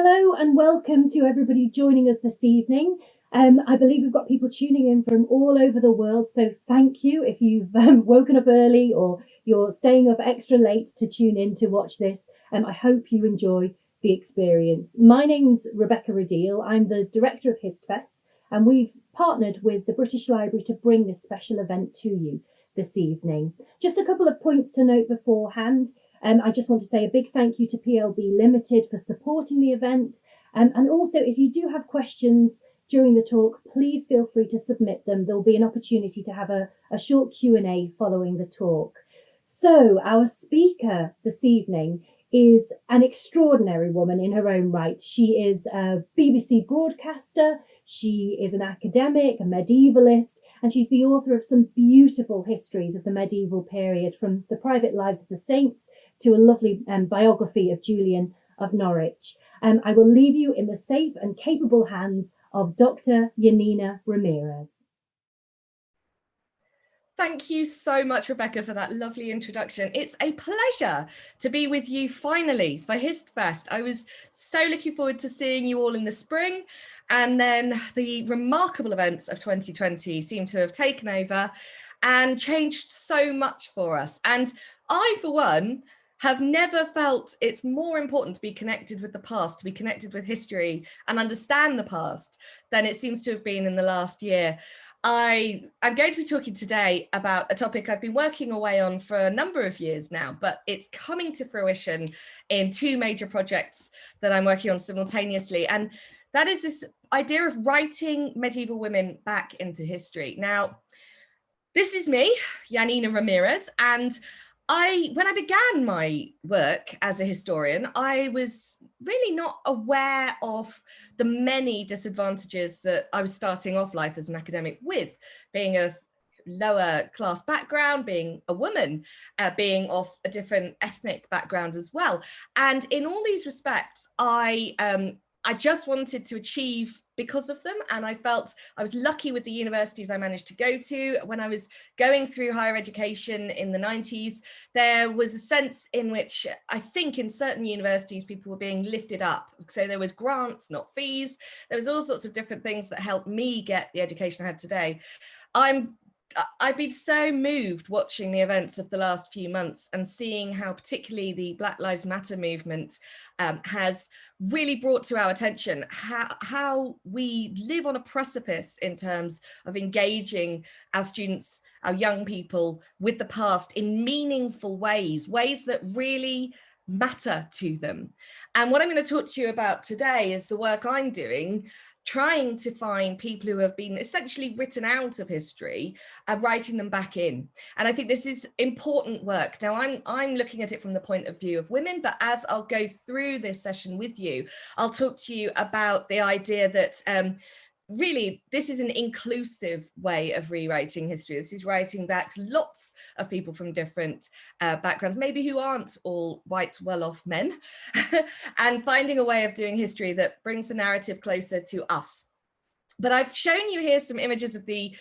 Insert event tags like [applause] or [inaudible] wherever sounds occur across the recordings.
Hello and welcome to everybody joining us this evening. Um, I believe we've got people tuning in from all over the world, so thank you if you've um, [laughs] woken up early or you're staying up extra late to tune in to watch this. Um, I hope you enjoy the experience. My name's Rebecca Rideal. I'm the director of HistFest, and we've partnered with the British Library to bring this special event to you this evening. Just a couple of points to note beforehand. Um, I just want to say a big thank you to PLB Limited for supporting the event. Um, and also, if you do have questions during the talk, please feel free to submit them. There'll be an opportunity to have a, a short Q&A following the talk. So our speaker this evening is an extraordinary woman in her own right. She is a BBC broadcaster, she is an academic, a medievalist, and she's the author of some beautiful histories of the medieval period, from the private lives of the saints to a lovely um, biography of Julian of Norwich. Um, I will leave you in the safe and capable hands of Dr. Janina Ramirez. Thank you so much, Rebecca, for that lovely introduction. It's a pleasure to be with you finally for HistFest. I was so looking forward to seeing you all in the spring. And then the remarkable events of 2020 seem to have taken over and changed so much for us. And I, for one, have never felt it's more important to be connected with the past, to be connected with history and understand the past than it seems to have been in the last year. I, I'm going to be talking today about a topic I've been working away on for a number of years now, but it's coming to fruition in two major projects that I'm working on simultaneously. And that is this idea of writing medieval women back into history. Now, this is me, Janina Ramirez, and I, when I began my work as a historian, I was really not aware of the many disadvantages that I was starting off life as an academic with, being a lower class background, being a woman, uh, being of a different ethnic background as well. And in all these respects, I um, I just wanted to achieve because of them. And I felt I was lucky with the universities I managed to go to. When I was going through higher education in the 90s, there was a sense in which I think in certain universities, people were being lifted up. So there was grants, not fees. There was all sorts of different things that helped me get the education I have today. I'm I've been so moved watching the events of the last few months and seeing how particularly the Black Lives Matter movement um, has really brought to our attention how, how we live on a precipice in terms of engaging our students, our young people with the past in meaningful ways, ways that really matter to them. And what I'm going to talk to you about today is the work I'm doing trying to find people who have been essentially written out of history and writing them back in. And I think this is important work. Now I'm, I'm looking at it from the point of view of women, but as I'll go through this session with you, I'll talk to you about the idea that um, really, this is an inclusive way of rewriting history. This is writing back lots of people from different uh, backgrounds, maybe who aren't all white, well-off men, [laughs] and finding a way of doing history that brings the narrative closer to us. But I've shown you here some images of the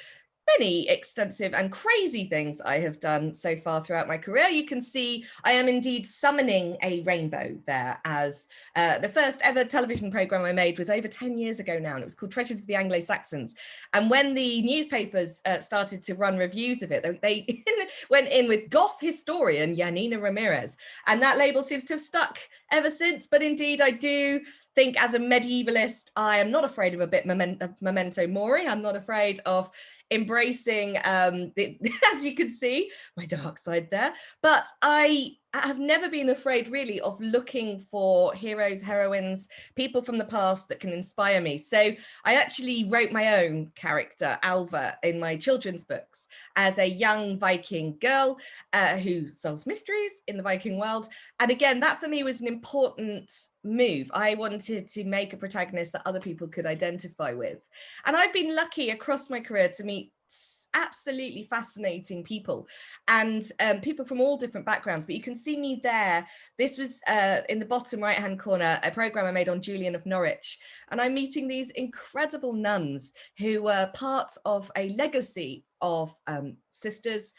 many extensive and crazy things I have done so far throughout my career. You can see I am indeed summoning a rainbow there as uh, the first ever television program I made was over 10 years ago now and it was called Treasures of the Anglo-Saxons. And when the newspapers uh, started to run reviews of it, they [laughs] went in with goth historian Janina Ramirez and that label seems to have stuck ever since. But indeed I do think as a medievalist, I am not afraid of a bit of memento mori. I'm not afraid of embracing, um, the, [laughs] as you can see, my dark side there. But I have never been afraid really of looking for heroes, heroines, people from the past that can inspire me. So I actually wrote my own character, Alva, in my children's books as a young Viking girl uh, who solves mysteries in the Viking world. And again, that for me was an important move. I wanted to make a protagonist that other people could identify with. And I've been lucky across my career to meet absolutely fascinating people. And um, people from all different backgrounds but you can see me there. This was uh, in the bottom right hand corner a program I made on Julian of Norwich. And I'm meeting these incredible nuns who were part of a legacy of um, sisters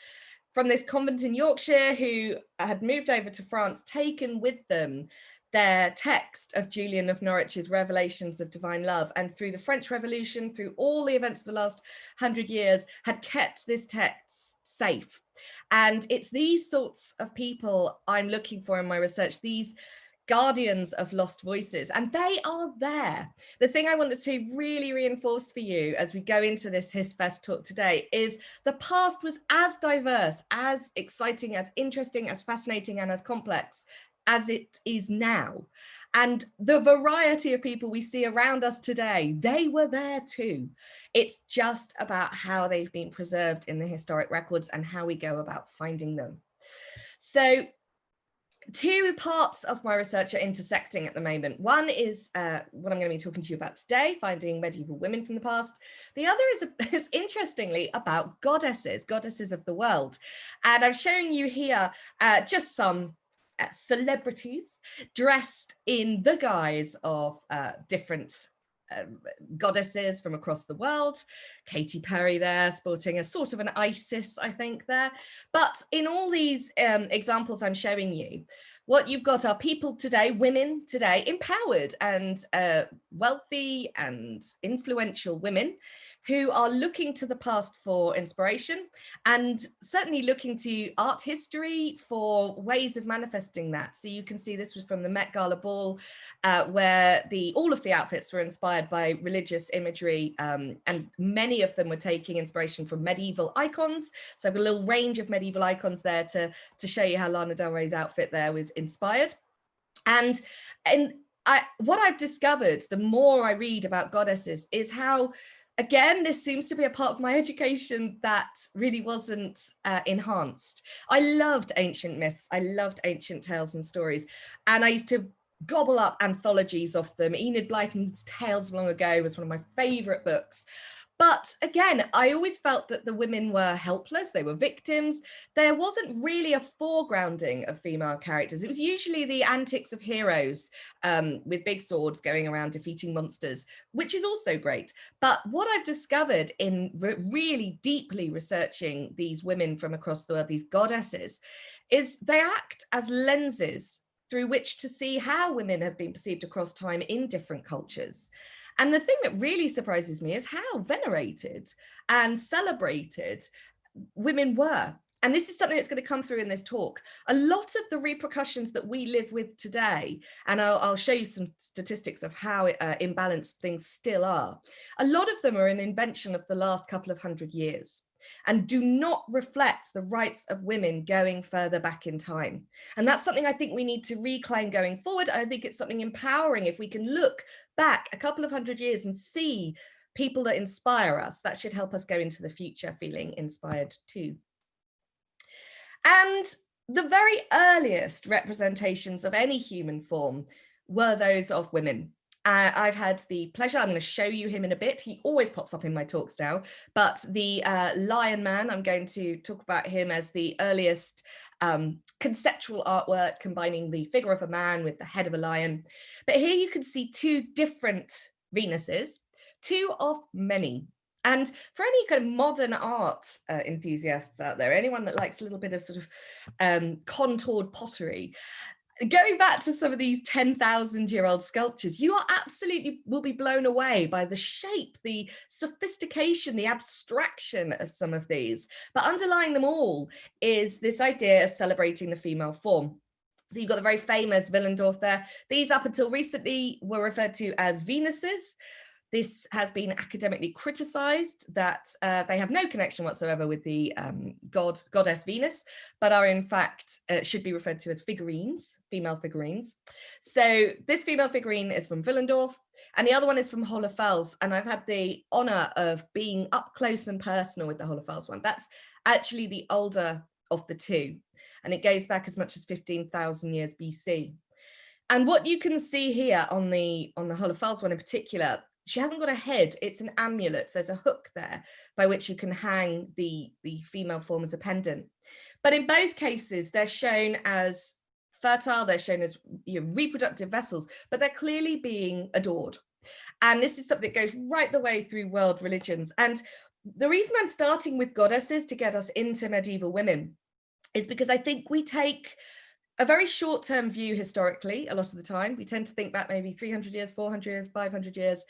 from this convent in Yorkshire who had moved over to France taken with them their text of Julian of Norwich's Revelations of Divine Love and through the French Revolution, through all the events of the last hundred years, had kept this text safe. And it's these sorts of people I'm looking for in my research, these guardians of lost voices and they are there the thing i wanted to really reinforce for you as we go into this HistFest talk today is the past was as diverse as exciting as interesting as fascinating and as complex as it is now and the variety of people we see around us today they were there too it's just about how they've been preserved in the historic records and how we go about finding them so two parts of my research are intersecting at the moment. One is uh, what I'm going to be talking to you about today, finding medieval women from the past. The other is, [laughs] is interestingly about goddesses, goddesses of the world. And I'm showing you here uh, just some celebrities dressed in the guise of uh, different um, goddesses from across the world. Katy Perry there sporting a sort of an Isis, I think there. But in all these um, examples I'm showing you, what you've got are people today, women today, empowered and uh, wealthy and influential women who are looking to the past for inspiration and certainly looking to art history for ways of manifesting that. So you can see this was from the Met Gala ball uh, where the all of the outfits were inspired by religious imagery um, and many of them were taking inspiration from medieval icons. So I've got a little range of medieval icons there to, to show you how Lana Del Rey's outfit there was inspired. And, and I, what I've discovered, the more I read about goddesses, is how again, this seems to be a part of my education that really wasn't uh, enhanced. I loved ancient myths. I loved ancient tales and stories. And I used to gobble up anthologies of them. Enid Blyton's Tales of Long Ago was one of my favorite books. But again, I always felt that the women were helpless, they were victims. There wasn't really a foregrounding of female characters. It was usually the antics of heroes um, with big swords going around defeating monsters, which is also great. But what I've discovered in re really deeply researching these women from across the world, these goddesses, is they act as lenses through which to see how women have been perceived across time in different cultures. And the thing that really surprises me is how venerated and celebrated women were. And this is something that's going to come through in this talk. A lot of the repercussions that we live with today, and I'll, I'll show you some statistics of how uh, imbalanced things still are. A lot of them are an invention of the last couple of hundred years and do not reflect the rights of women going further back in time. And that's something I think we need to reclaim going forward. I think it's something empowering if we can look back a couple of hundred years and see people that inspire us. That should help us go into the future feeling inspired too. And the very earliest representations of any human form were those of women. Uh, I've had the pleasure, I'm going to show you him in a bit. He always pops up in my talks now, but the uh, Lion Man, I'm going to talk about him as the earliest um, conceptual artwork combining the figure of a man with the head of a lion. But here you can see two different Venuses, two of many. And for any kind of modern art uh, enthusiasts out there, anyone that likes a little bit of sort of um, contoured pottery, going back to some of these 10,000 year old sculptures, you are absolutely will be blown away by the shape, the sophistication, the abstraction of some of these. But underlying them all is this idea of celebrating the female form. So you've got the very famous Willendorf there. These up until recently were referred to as Venuses. This has been academically criticized that uh, they have no connection whatsoever with the um, god goddess Venus, but are in fact uh, should be referred to as figurines, female figurines. So this female figurine is from Willendorf and the other one is from Hohle Fels. And I've had the honor of being up close and personal with the Hohle Fels one. That's actually the older of the two. And it goes back as much as 15,000 years BC. And what you can see here on the on the Hohle Fels one in particular, she hasn't got a head it's an amulet there's a hook there by which you can hang the the female form as a pendant but in both cases they're shown as fertile they're shown as you know, reproductive vessels but they're clearly being adored and this is something that goes right the way through world religions and the reason i'm starting with goddesses to get us into medieval women is because i think we take a very short-term view historically, a lot of the time. We tend to think back maybe 300 years, 400 years, 500 years.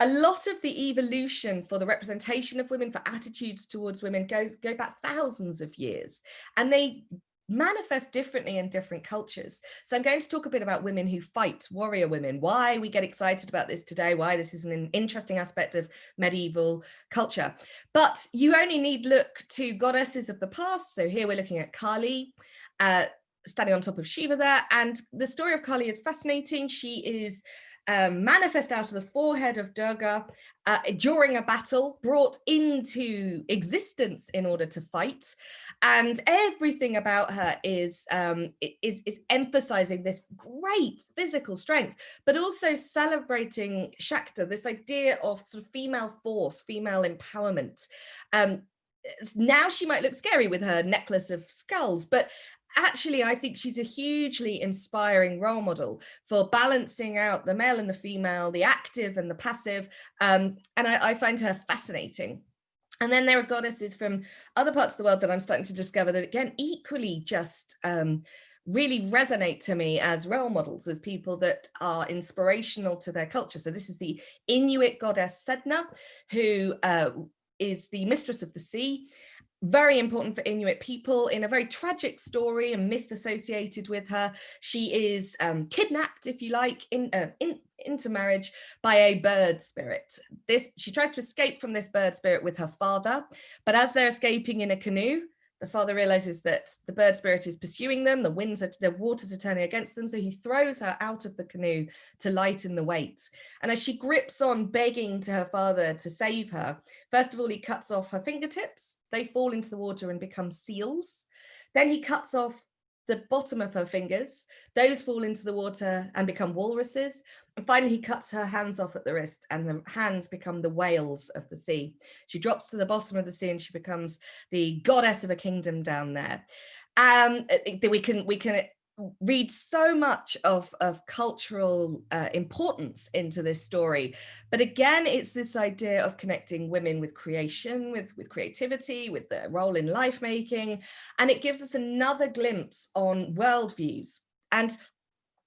A lot of the evolution for the representation of women, for attitudes towards women, goes go back thousands of years. And they manifest differently in different cultures. So I'm going to talk a bit about women who fight, warrior women, why we get excited about this today, why this is an interesting aspect of medieval culture. But you only need look to goddesses of the past. So here we're looking at Kali, uh, standing on top of Shiva there. And the story of Kali is fascinating. She is um, manifest out of the forehead of Durga uh, during a battle, brought into existence in order to fight. And everything about her is, um, is, is emphasizing this great physical strength, but also celebrating Shakti, this idea of sort of female force, female empowerment. Um, now she might look scary with her necklace of skulls, but actually, I think she's a hugely inspiring role model for balancing out the male and the female, the active and the passive. Um, and I, I find her fascinating. And then there are goddesses from other parts of the world that I'm starting to discover that again, equally just um, really resonate to me as role models, as people that are inspirational to their culture. So this is the Inuit goddess Sedna, who uh, is the mistress of the sea very important for Inuit people in a very tragic story and myth associated with her. She is um, kidnapped, if you like, in, uh, in, into marriage by a bird spirit. This She tries to escape from this bird spirit with her father, but as they're escaping in a canoe, the father realizes that the bird spirit is pursuing them, the winds are, the waters are turning against them, so he throws her out of the canoe to lighten the weight. And as she grips on begging to her father to save her, first of all, he cuts off her fingertips, they fall into the water and become seals. Then he cuts off the bottom of her fingers. Those fall into the water and become walruses. And finally, he cuts her hands off at the wrist and the hands become the whales of the sea. She drops to the bottom of the sea and she becomes the goddess of a kingdom down there. Um, we can we can read so much of, of cultural uh, importance into this story. But again, it's this idea of connecting women with creation, with, with creativity, with their role in life making. And it gives us another glimpse on worldviews. And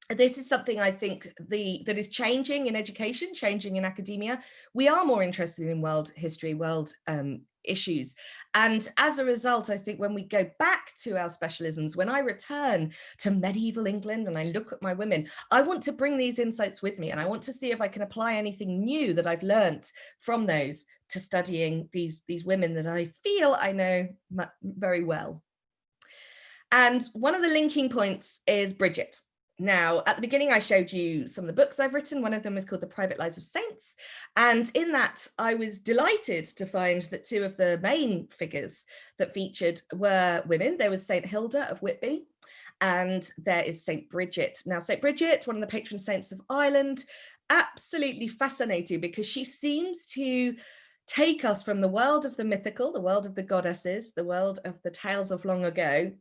this is something I think the that is changing in education, changing in academia. We are more interested in world history, world um, issues. And as a result, I think when we go back to our specialisms, when I return to medieval England and I look at my women, I want to bring these insights with me and I want to see if I can apply anything new that I've learnt from those to studying these, these women that I feel I know very well. And one of the linking points is Bridget. Now, at the beginning, I showed you some of the books I've written. One of them is called The Private Lives of Saints. And in that, I was delighted to find that two of the main figures that featured were women. There was St. Hilda of Whitby, and there is St. Bridget. Now, St. Bridget, one of the patron saints of Ireland, absolutely fascinating because she seems to take us from the world of the mythical, the world of the goddesses, the world of the tales of long ago,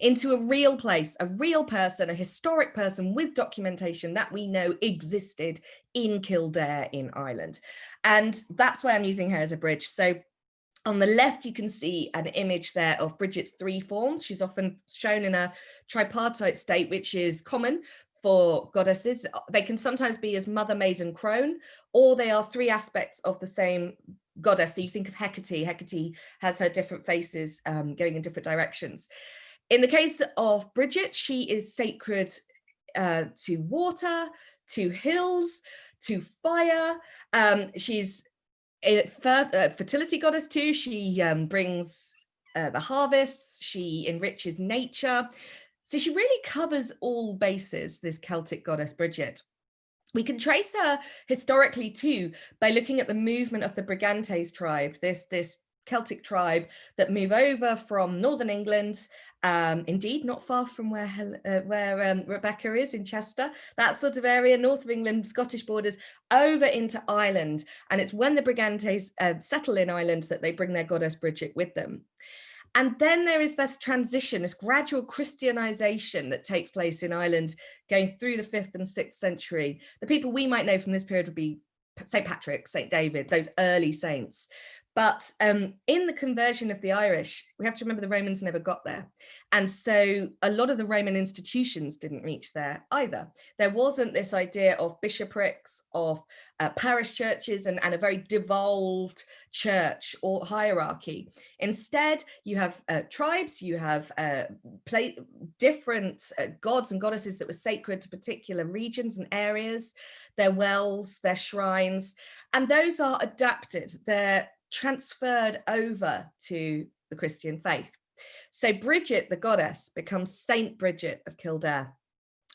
into a real place, a real person, a historic person with documentation that we know existed in Kildare in Ireland. And that's why I'm using her as a bridge. So on the left, you can see an image there of Bridget's three forms. She's often shown in a tripartite state, which is common for goddesses. They can sometimes be as mother, maiden, crone, or they are three aspects of the same goddess. So you think of Hecate, Hecate has her different faces um, going in different directions. In the case of Bridget, she is sacred uh, to water, to hills, to fire. Um, she's a uh, fertility goddess too. She um, brings uh, the harvests, she enriches nature. So she really covers all bases, this Celtic goddess Bridget. We can trace her historically too by looking at the movement of the Brigantes tribe, this, this Celtic tribe that move over from Northern England, um, indeed not far from where, uh, where um, Rebecca is in Chester, that sort of area, north of England, Scottish borders, over into Ireland. And it's when the Brigantes uh, settle in Ireland that they bring their goddess Bridget with them. And then there is this transition, this gradual Christianization that takes place in Ireland going through the fifth and sixth century. The people we might know from this period would be St. Patrick, St. David, those early saints. But um, in the conversion of the Irish, we have to remember the Romans never got there. And so a lot of the Roman institutions didn't reach there either. There wasn't this idea of bishoprics, of uh, parish churches and, and a very devolved church or hierarchy. Instead, you have uh, tribes, you have uh, different uh, gods and goddesses that were sacred to particular regions and areas, their wells, their shrines, and those are adapted. They're transferred over to the Christian faith. So Bridget, the goddess, becomes Saint Bridget of Kildare.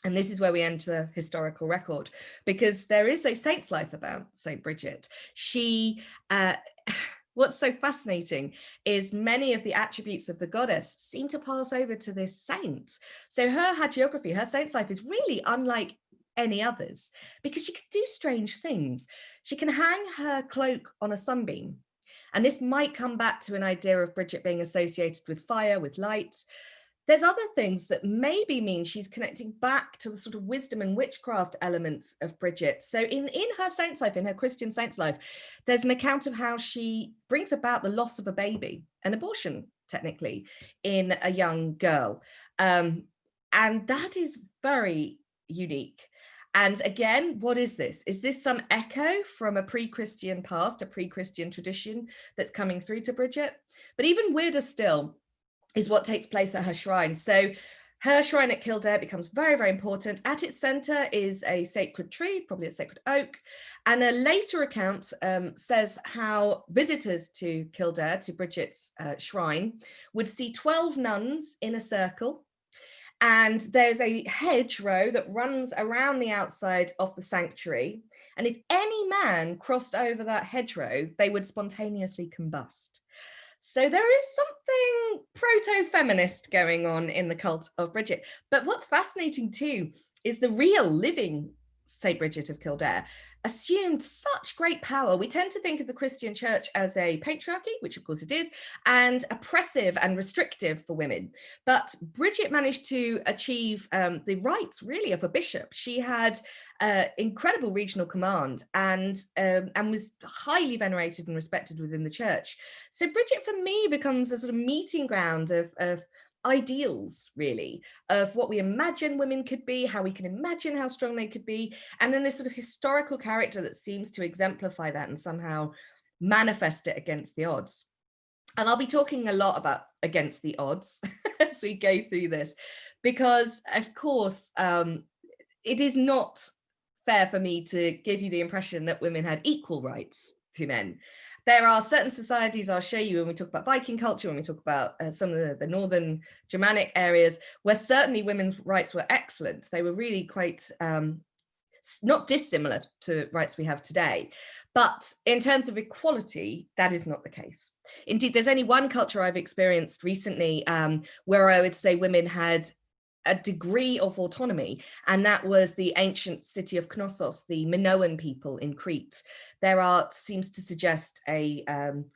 And this is where we enter historical record because there is a saint's life about Saint Bridget. She, uh, [sighs] what's so fascinating is many of the attributes of the goddess seem to pass over to this saint. So her hagiography, her saint's life is really unlike any others because she can do strange things. She can hang her cloak on a sunbeam and this might come back to an idea of Bridget being associated with fire, with light. There's other things that maybe mean she's connecting back to the sort of wisdom and witchcraft elements of Bridget. So in, in her saint's life, in her Christian saint's life, there's an account of how she brings about the loss of a baby, an abortion, technically, in a young girl. Um, and that is very unique. And again, what is this? Is this some echo from a pre-Christian past, a pre-Christian tradition that's coming through to Bridget? But even weirder still is what takes place at her shrine. So her shrine at Kildare becomes very, very important. At its center is a sacred tree, probably a sacred oak. And a later account um, says how visitors to Kildare, to Bridget's uh, shrine, would see 12 nuns in a circle and there's a hedgerow that runs around the outside of the sanctuary. And if any man crossed over that hedgerow, they would spontaneously combust. So there is something proto-feminist going on in the cult of Bridget. But what's fascinating too is the real living St. Bridget of Kildare assumed such great power. We tend to think of the Christian church as a patriarchy, which of course it is, and oppressive and restrictive for women. But Bridget managed to achieve um, the rights really of a bishop. She had uh, incredible regional command and um, and was highly venerated and respected within the church. So Bridget for me becomes a sort of meeting ground of, of ideals really of what we imagine women could be how we can imagine how strong they could be and then this sort of historical character that seems to exemplify that and somehow manifest it against the odds. And I'll be talking a lot about against the odds [laughs] as we go through this because of course um, it is not fair for me to give you the impression that women had equal rights to men there are certain societies I'll show you when we talk about Viking culture, when we talk about uh, some of the, the, northern Germanic areas, where certainly women's rights were excellent. They were really quite um, not dissimilar to rights we have today. But in terms of equality, that is not the case. Indeed, there's only one culture I've experienced recently um, where I would say women had a degree of autonomy and that was the ancient city of Knossos, the Minoan people in Crete. Their art seems to suggest a um,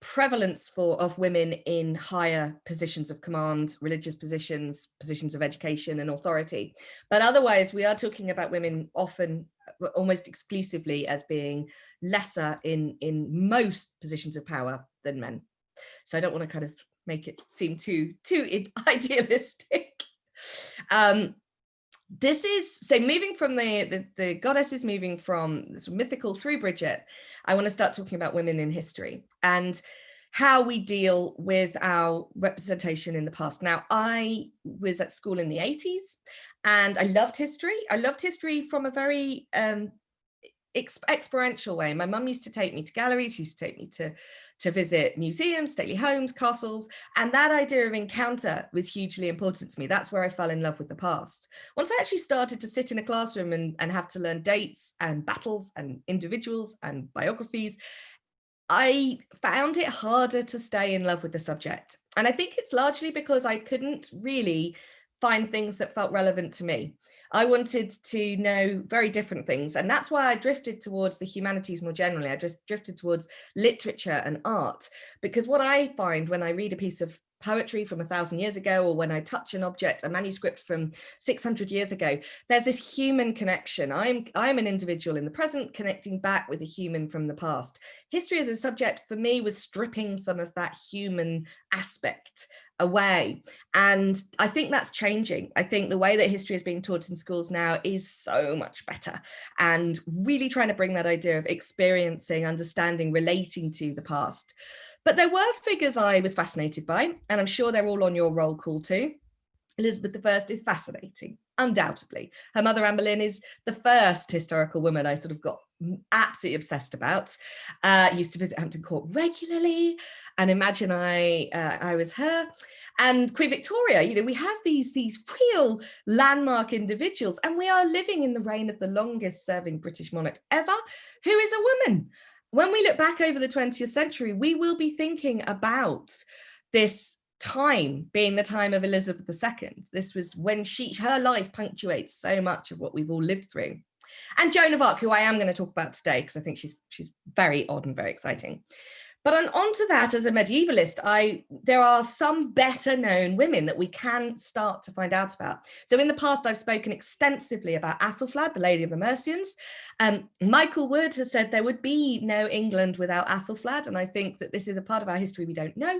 prevalence for of women in higher positions of command, religious positions, positions of education and authority. But otherwise, we are talking about women often uh, almost exclusively as being lesser in, in most positions of power than men. So I don't want to kind of make it seem too, too [laughs] idealistic. Um, this is so moving from the, the the goddess is moving from this mythical through Bridget. I want to start talking about women in history and how we deal with our representation in the past. Now, I was at school in the 80s and I loved history. I loved history from a very um, experiential way. My mum used to take me to galleries, used to take me to, to visit museums, stately homes, castles, and that idea of encounter was hugely important to me. That's where I fell in love with the past. Once I actually started to sit in a classroom and, and have to learn dates and battles and individuals and biographies, I found it harder to stay in love with the subject. And I think it's largely because I couldn't really find things that felt relevant to me. I wanted to know very different things. And that's why I drifted towards the humanities more generally. I just drifted towards literature and art, because what I find when I read a piece of poetry from a thousand years ago, or when I touch an object, a manuscript from 600 years ago, there's this human connection. I'm, I'm an individual in the present connecting back with a human from the past. History as a subject for me was stripping some of that human aspect away. And I think that's changing. I think the way that history is being taught in schools now is so much better and really trying to bring that idea of experiencing, understanding, relating to the past. But there were figures I was fascinated by, and I'm sure they're all on your roll call too. Elizabeth I is fascinating, undoubtedly. Her mother, Anne Boleyn, is the first historical woman I sort of got absolutely obsessed about. Uh, used to visit Hampton Court regularly and imagine I uh, I was her. And Queen Victoria, you know, we have these, these real landmark individuals and we are living in the reign of the longest serving British monarch ever, who is a woman when we look back over the 20th century, we will be thinking about this time being the time of Elizabeth II. This was when she, her life punctuates so much of what we've all lived through. And Joan of Arc, who I am going to talk about today, because I think she's she's very odd and very exciting. But on, onto that, as a medievalist, I there are some better known women that we can start to find out about. So in the past, I've spoken extensively about Athelflaed, the Lady of the Mercians. Um, Michael Wood has said there would be no England without Athelflaed, and I think that this is a part of our history we don't know.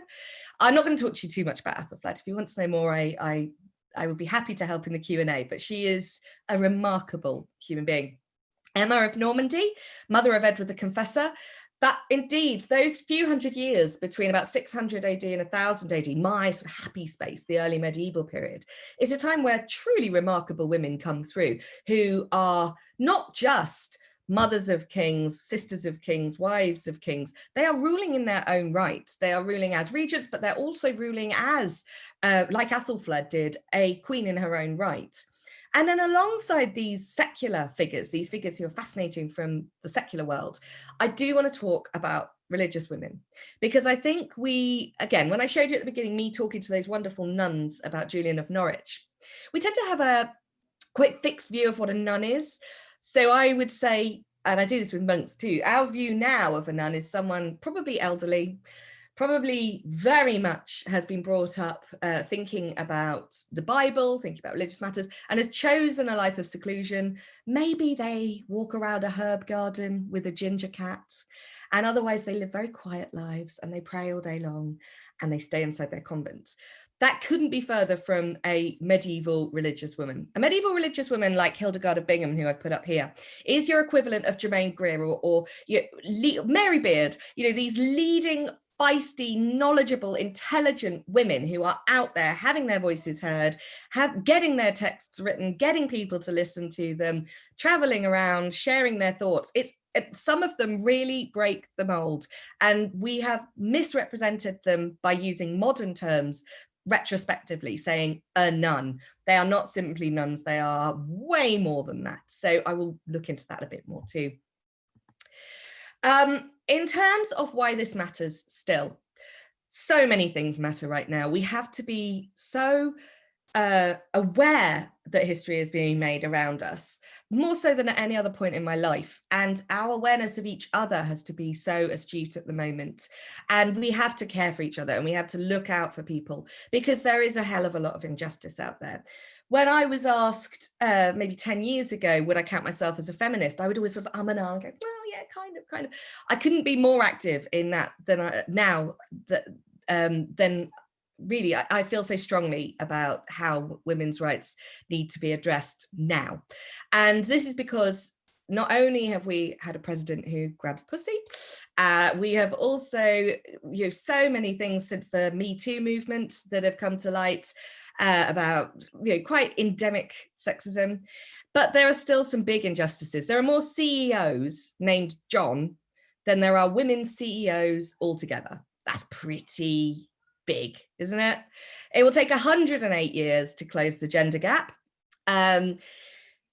I'm not going to talk to you too much about Athelflaed. If you want to know more, I, I, I would be happy to help in the Q&A, but she is a remarkable human being. Emma of Normandy, mother of Edward the Confessor, that indeed those few hundred years between about 600 AD and 1000 AD, my sort of happy space, the early medieval period, is a time where truly remarkable women come through who are not just mothers of kings, sisters of kings, wives of kings, they are ruling in their own right. They are ruling as regents, but they're also ruling as, uh, like Athelflaed did, a queen in her own right. And then alongside these secular figures, these figures who are fascinating from the secular world, I do want to talk about religious women because I think we, again, when I showed you at the beginning, me talking to those wonderful nuns about Julian of Norwich, we tend to have a quite fixed view of what a nun is. So I would say, and I do this with monks too, our view now of a nun is someone probably elderly, probably very much has been brought up uh, thinking about the Bible, thinking about religious matters, and has chosen a life of seclusion. Maybe they walk around a herb garden with a ginger cat, and otherwise they live very quiet lives and they pray all day long and they stay inside their convents. That couldn't be further from a medieval religious woman. A medieval religious woman like Hildegard of Bingen, who I've put up here, is your equivalent of Germaine Greer or, or you know, Mary Beard, you know, these leading feisty, knowledgeable, intelligent women who are out there having their voices heard, have getting their texts written, getting people to listen to them, traveling around, sharing their thoughts. It's some of them really break the mold and we have misrepresented them by using modern terms retrospectively saying a nun. They are not simply nuns, they are way more than that. So I will look into that a bit more too. Um, in terms of why this matters still, so many things matter right now. We have to be so uh, aware that history is being made around us, more so than at any other point in my life. And our awareness of each other has to be so astute at the moment. And we have to care for each other and we have to look out for people because there is a hell of a lot of injustice out there when I was asked uh, maybe 10 years ago, would I count myself as a feminist? I would always sort of um and ah and go, well, yeah, kind of, kind of. I couldn't be more active in that than I, now that um, then really I, I, feel so strongly about how women's rights need to be addressed now. And this is because not only have we had a president who grabs pussy, uh, we have also, you know, so many things since the Me Too movement that have come to light uh, about you know, quite endemic sexism, but there are still some big injustices. There are more CEOs named John than there are women CEOs altogether. That's pretty big, isn't it? It will take 108 years to close the gender gap. Um,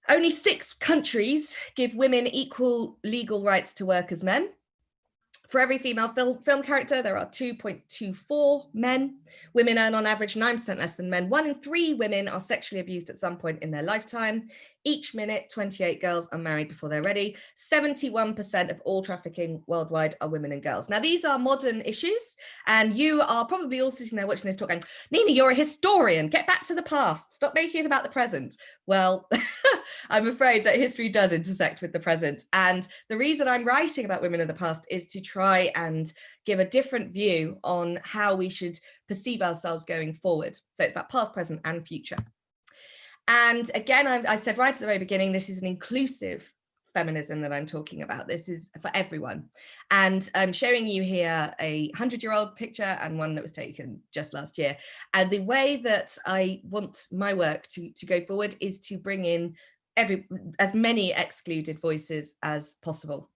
only six countries give women equal legal rights to work as men. For every female film, film character, there are 2.24 men. Women earn on average 9% less than men. One in three women are sexually abused at some point in their lifetime. Each minute, 28 girls are married before they're ready. 71% of all trafficking worldwide are women and girls. Now, these are modern issues, and you are probably all sitting there watching this talk going, Nina, you're a historian. Get back to the past. Stop making it about the present. Well, [laughs] I'm afraid that history does intersect with the present. And the reason I'm writing about women in the past is to try and give a different view on how we should perceive ourselves going forward. So it's about past, present, and future. And again, I, I said right at the very beginning, this is an inclusive feminism that I'm talking about. This is for everyone. And I'm showing you here a 100-year-old picture and one that was taken just last year. And the way that I want my work to, to go forward is to bring in every as many excluded voices as possible.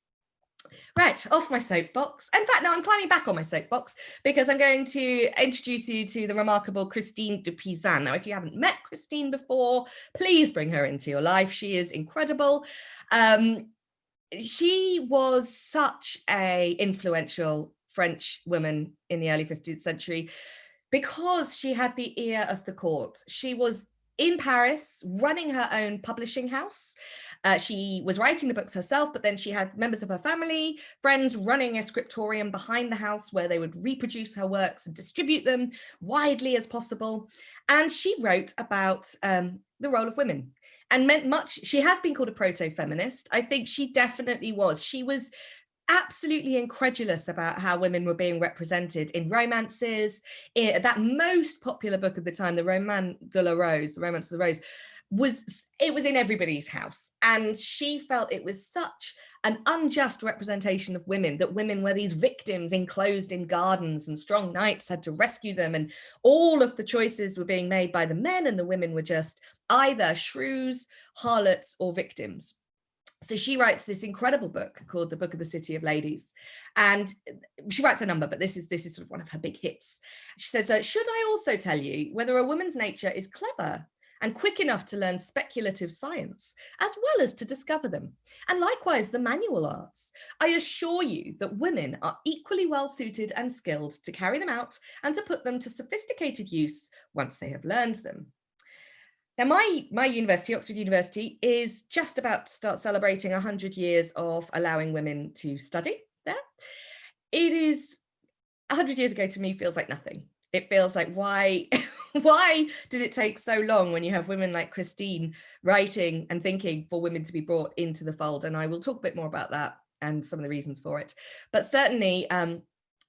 Right, off my soapbox. In fact, no, I'm climbing back on my soapbox because I'm going to introduce you to the remarkable Christine de Pizan. Now, if you haven't met Christine before, please bring her into your life. She is incredible. Um, she was such a influential French woman in the early 15th century because she had the ear of the court. She was in Paris running her own publishing house. Uh, she was writing the books herself, but then she had members of her family, friends running a scriptorium behind the house where they would reproduce her works and distribute them widely as possible. And she wrote about um, the role of women and meant much. She has been called a proto-feminist. I think she definitely was. She was absolutely incredulous about how women were being represented in romances. In that most popular book of the time, the Roman de la Rose, the Romance of the Rose, was it was in everybody's house and she felt it was such an unjust representation of women that women were these victims enclosed in gardens and strong knights had to rescue them and all of the choices were being made by the men and the women were just either shrews harlots or victims. So she writes this incredible book called the book of the city of ladies and she writes a number but this is this is sort of one of her big hits. She says should i also tell you whether a woman's nature is clever and quick enough to learn speculative science as well as to discover them and likewise the manual arts i assure you that women are equally well suited and skilled to carry them out and to put them to sophisticated use once they have learned them now, my, my university, Oxford University, is just about to start celebrating 100 years of allowing women to study there. It is 100 years ago to me feels like nothing. It feels like why, [laughs] [laughs] why did it take so long when you have women like Christine writing and thinking for women to be brought into the fold? And I will talk a bit more about that and some of the reasons for it. But certainly um,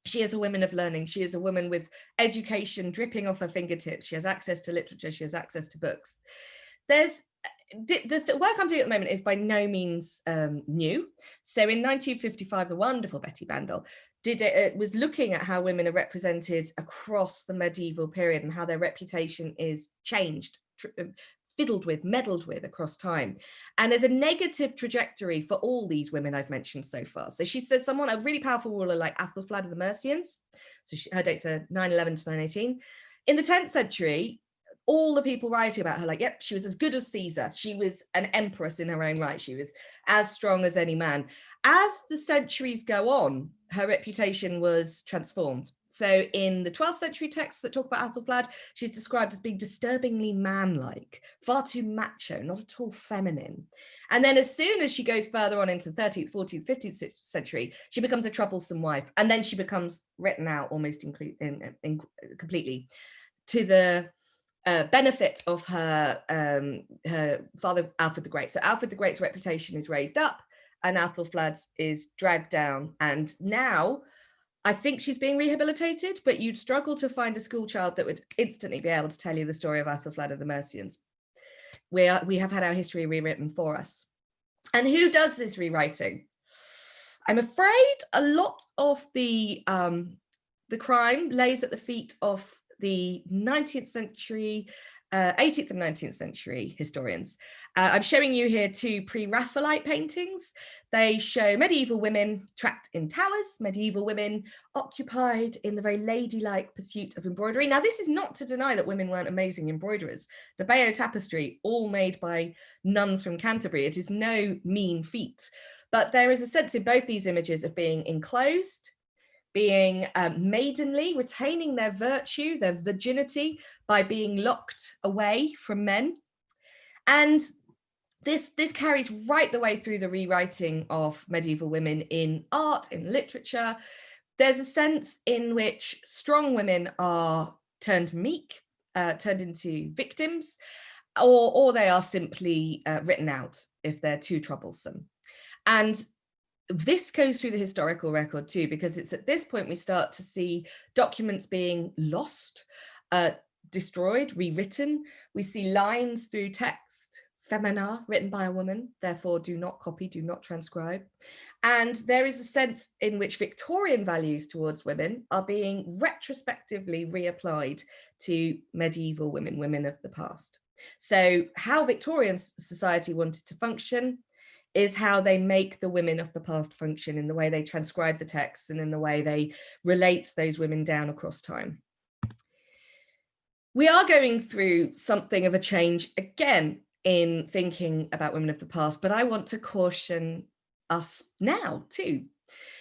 she is a woman of learning. She is a woman with education dripping off her fingertips. She has access to literature. She has access to books. There's the, the, the, work I'm doing at the moment is by no means um, new. So in 1955, the wonderful Betty Bandel did it, was looking at how women are represented across the medieval period and how their reputation is changed uh, fiddled with, meddled with across time. And there's a negative trajectory for all these women I've mentioned so far. So she says someone, a really powerful ruler like Athelflaed of the Mercians, so she, her dates are 911 to 918. In the 10th century, all the people writing about her like, yep, she was as good as Caesar. She was an empress in her own right. She was as strong as any man. As the centuries go on, her reputation was transformed. So in the 12th century texts that talk about Athelflaed, she's described as being disturbingly manlike, far too macho, not at all feminine. And then as soon as she goes further on into the 13th, 14th, 15th century, she becomes a troublesome wife. And then she becomes written out almost in, in, in, completely to the uh, benefit of her um, her father Alfred the Great. So Alfred the Great's reputation is raised up and Athelflaed's is dragged down. And now I think she's being rehabilitated, but you'd struggle to find a school child that would instantly be able to tell you the story of Athelflaed of the Mercians. We, are, we have had our history rewritten for us. And who does this rewriting? I'm afraid a lot of the, um, the crime lays at the feet of the 19th century uh, 18th and 19th century historians. Uh, I'm showing you here two pre-Raphaelite paintings. They show medieval women trapped in towers, medieval women occupied in the very ladylike pursuit of embroidery. Now, this is not to deny that women weren't amazing embroiderers. The Bayeux tapestry, all made by nuns from Canterbury, it is no mean feat. But there is a sense in both these images of being enclosed, being um, maidenly, retaining their virtue, their virginity by being locked away from men. And this, this carries right the way through the rewriting of medieval women in art, in literature. There's a sense in which strong women are turned meek, uh, turned into victims, or, or they are simply uh, written out if they're too troublesome. And this goes through the historical record too, because it's at this point we start to see documents being lost, uh, destroyed, rewritten. We see lines through text, femina, written by a woman, therefore do not copy, do not transcribe. And there is a sense in which Victorian values towards women are being retrospectively reapplied to medieval women, women of the past. So how Victorian society wanted to function is how they make the women of the past function in the way they transcribe the texts and in the way they relate those women down across time. We are going through something of a change again in thinking about women of the past, but I want to caution us now too,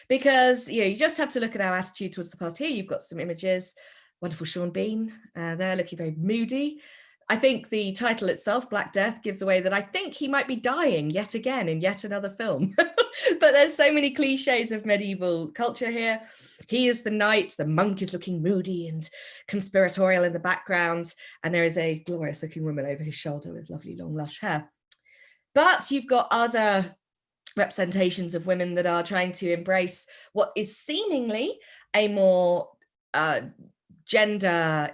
because you know you just have to look at our attitude towards the past. Here you've got some images, wonderful Sean Bean, uh, they're looking very moody. I think the title itself, Black Death, gives away that I think he might be dying yet again in yet another film. [laughs] but there's so many cliches of medieval culture here. He is the knight, the monk is looking moody and conspiratorial in the background, and there is a glorious looking woman over his shoulder with lovely long lush hair. But you've got other representations of women that are trying to embrace what is seemingly a more uh, gender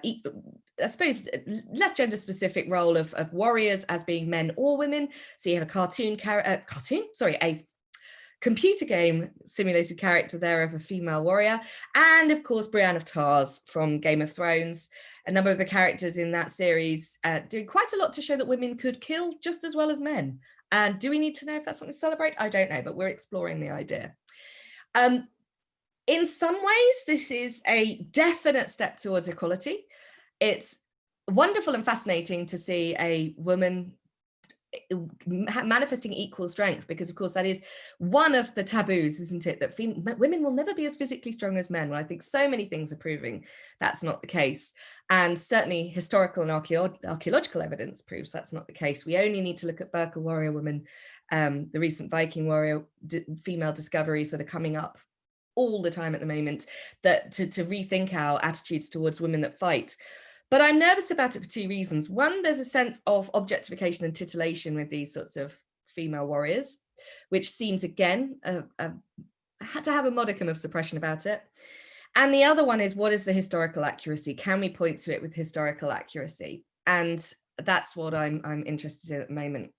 I suppose less gender specific role of, of warriors as being men or women. So you have a cartoon character, uh, cartoon, sorry, a computer game simulated character there of a female warrior. And of course, Brienne of Tarth from Game of Thrones. A number of the characters in that series uh, doing quite a lot to show that women could kill just as well as men. And do we need to know if that's something to celebrate? I don't know, but we're exploring the idea. Um, in some ways, this is a definite step towards equality it's wonderful and fascinating to see a woman eh, manifesting equal strength because of course that is one of the taboos isn't it that women will never be as physically strong as men. Well i think so many things are proving that's not the case. And certainly historical and archaeological evidence proves that's not the case. We only need to look at Birka warrior women um, the recent viking warrior female discoveries that are coming up all the time at the moment that to, to rethink our attitudes towards women that fight but I'm nervous about it for two reasons. One, there's a sense of objectification and titillation with these sorts of female warriors, which seems again a, a, to have a modicum of suppression about it. And the other one is what is the historical accuracy? Can we point to it with historical accuracy? And that's what I'm, I'm interested in at the moment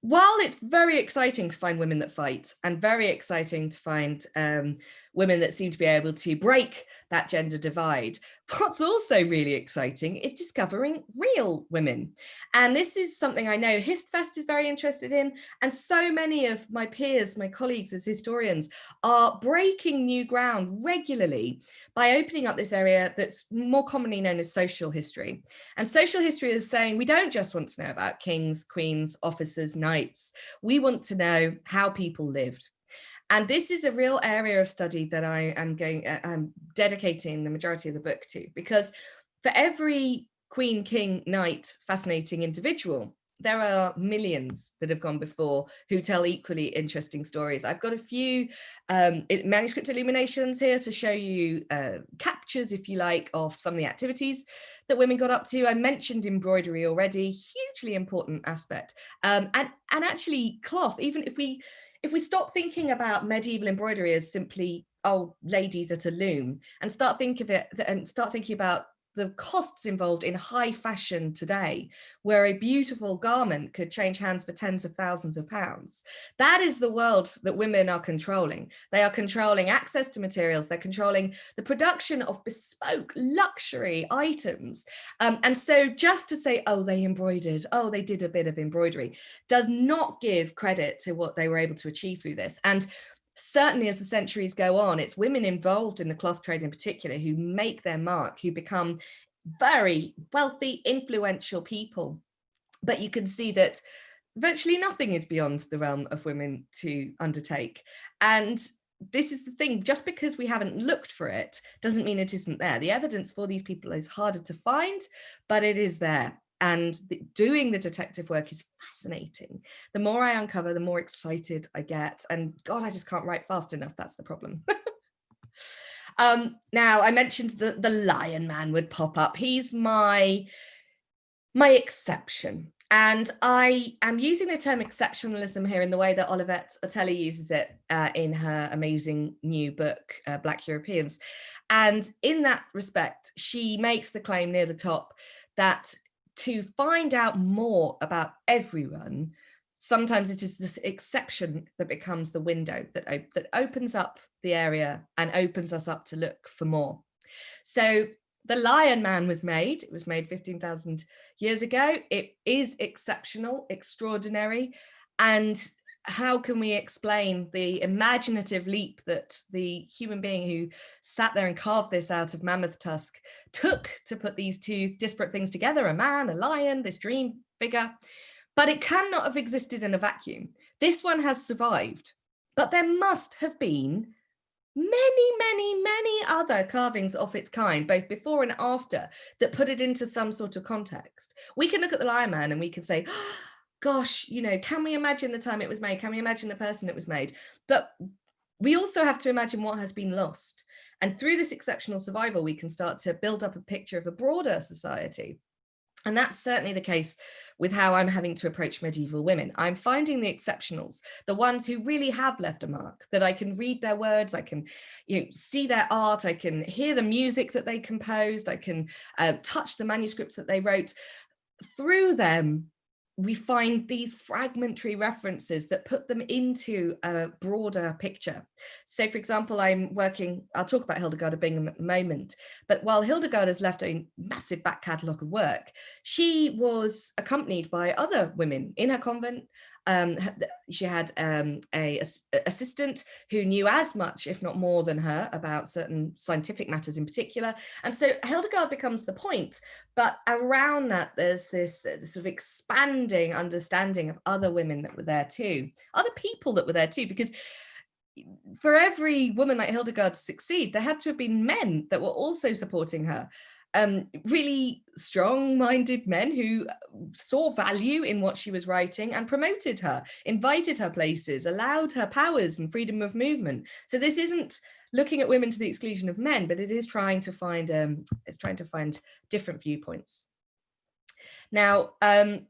while it's very exciting to find women that fight and very exciting to find um, women that seem to be able to break that gender divide, what's also really exciting is discovering real women. And this is something I know HistFest is very interested in. And so many of my peers, my colleagues as historians are breaking new ground regularly by opening up this area that's more commonly known as social history. And social history is saying we don't just want to know about kings, queens, officers, knights. We want to know how people lived. And this is a real area of study that I am going, uh, I'm dedicating the majority of the book to, because for every queen, king, knight, fascinating individual, there are millions that have gone before who tell equally interesting stories. I've got a few um, manuscript illuminations here to show you uh, captures, if you like, of some of the activities that women got up to. I mentioned embroidery already, hugely important aspect. Um, and, and actually cloth, even if we, if we stop thinking about medieval embroidery as simply, oh, ladies at a loom and start think of it and start thinking about the costs involved in high fashion today, where a beautiful garment could change hands for tens of thousands of pounds. That is the world that women are controlling. They are controlling access to materials, they're controlling the production of bespoke luxury items. Um, and so just to say, oh, they embroidered, oh, they did a bit of embroidery, does not give credit to what they were able to achieve through this. And certainly as the centuries go on, it's women involved in the cloth trade in particular who make their mark, who become very wealthy, influential people. But you can see that virtually nothing is beyond the realm of women to undertake. And this is the thing, just because we haven't looked for it doesn't mean it isn't there. The evidence for these people is harder to find, but it is there. And the, doing the detective work is fascinating. The more I uncover, the more excited I get. And God, I just can't write fast enough. That's the problem. [laughs] um, now, I mentioned that the Lion Man would pop up. He's my, my exception. And I am using the term exceptionalism here in the way that Olivette Otele uses it uh, in her amazing new book, uh, Black Europeans. And in that respect, she makes the claim near the top that to find out more about everyone, sometimes it is this exception that becomes the window that, op that opens up the area and opens us up to look for more. So the Lion Man was made, it was made 15,000 years ago. It is exceptional, extraordinary. And how can we explain the imaginative leap that the human being who sat there and carved this out of mammoth tusk took to put these two disparate things together, a man, a lion, this dream figure, but it cannot have existed in a vacuum. This one has survived, but there must have been many, many, many other carvings of its kind, both before and after, that put it into some sort of context. We can look at the Lion Man and we can say, oh, gosh, you know, can we imagine the time it was made? Can we imagine the person it was made? But we also have to imagine what has been lost. And through this exceptional survival, we can start to build up a picture of a broader society. And that's certainly the case with how I'm having to approach medieval women. I'm finding the exceptionals, the ones who really have left a mark, that I can read their words, I can you know, see their art, I can hear the music that they composed, I can uh, touch the manuscripts that they wrote. Through them, we find these fragmentary references that put them into a broader picture. So for example, I'm working, I'll talk about Hildegard of Bingen at the moment, but while Hildegard has left a massive back catalogue of work, she was accompanied by other women in her convent, um, she had um, a, a, assistant who knew as much, if not more than her, about certain scientific matters in particular. And so Hildegard becomes the point, but around that, there's this uh, sort of expanding understanding of other women that were there too, other people that were there too, because for every woman like Hildegard to succeed, there had to have been men that were also supporting her um, really strong-minded men who uh, saw value in what she was writing and promoted her, invited her places, allowed her powers and freedom of movement. So this isn't looking at women to the exclusion of men, but it is trying to find um, it's trying to find different viewpoints. Now, um,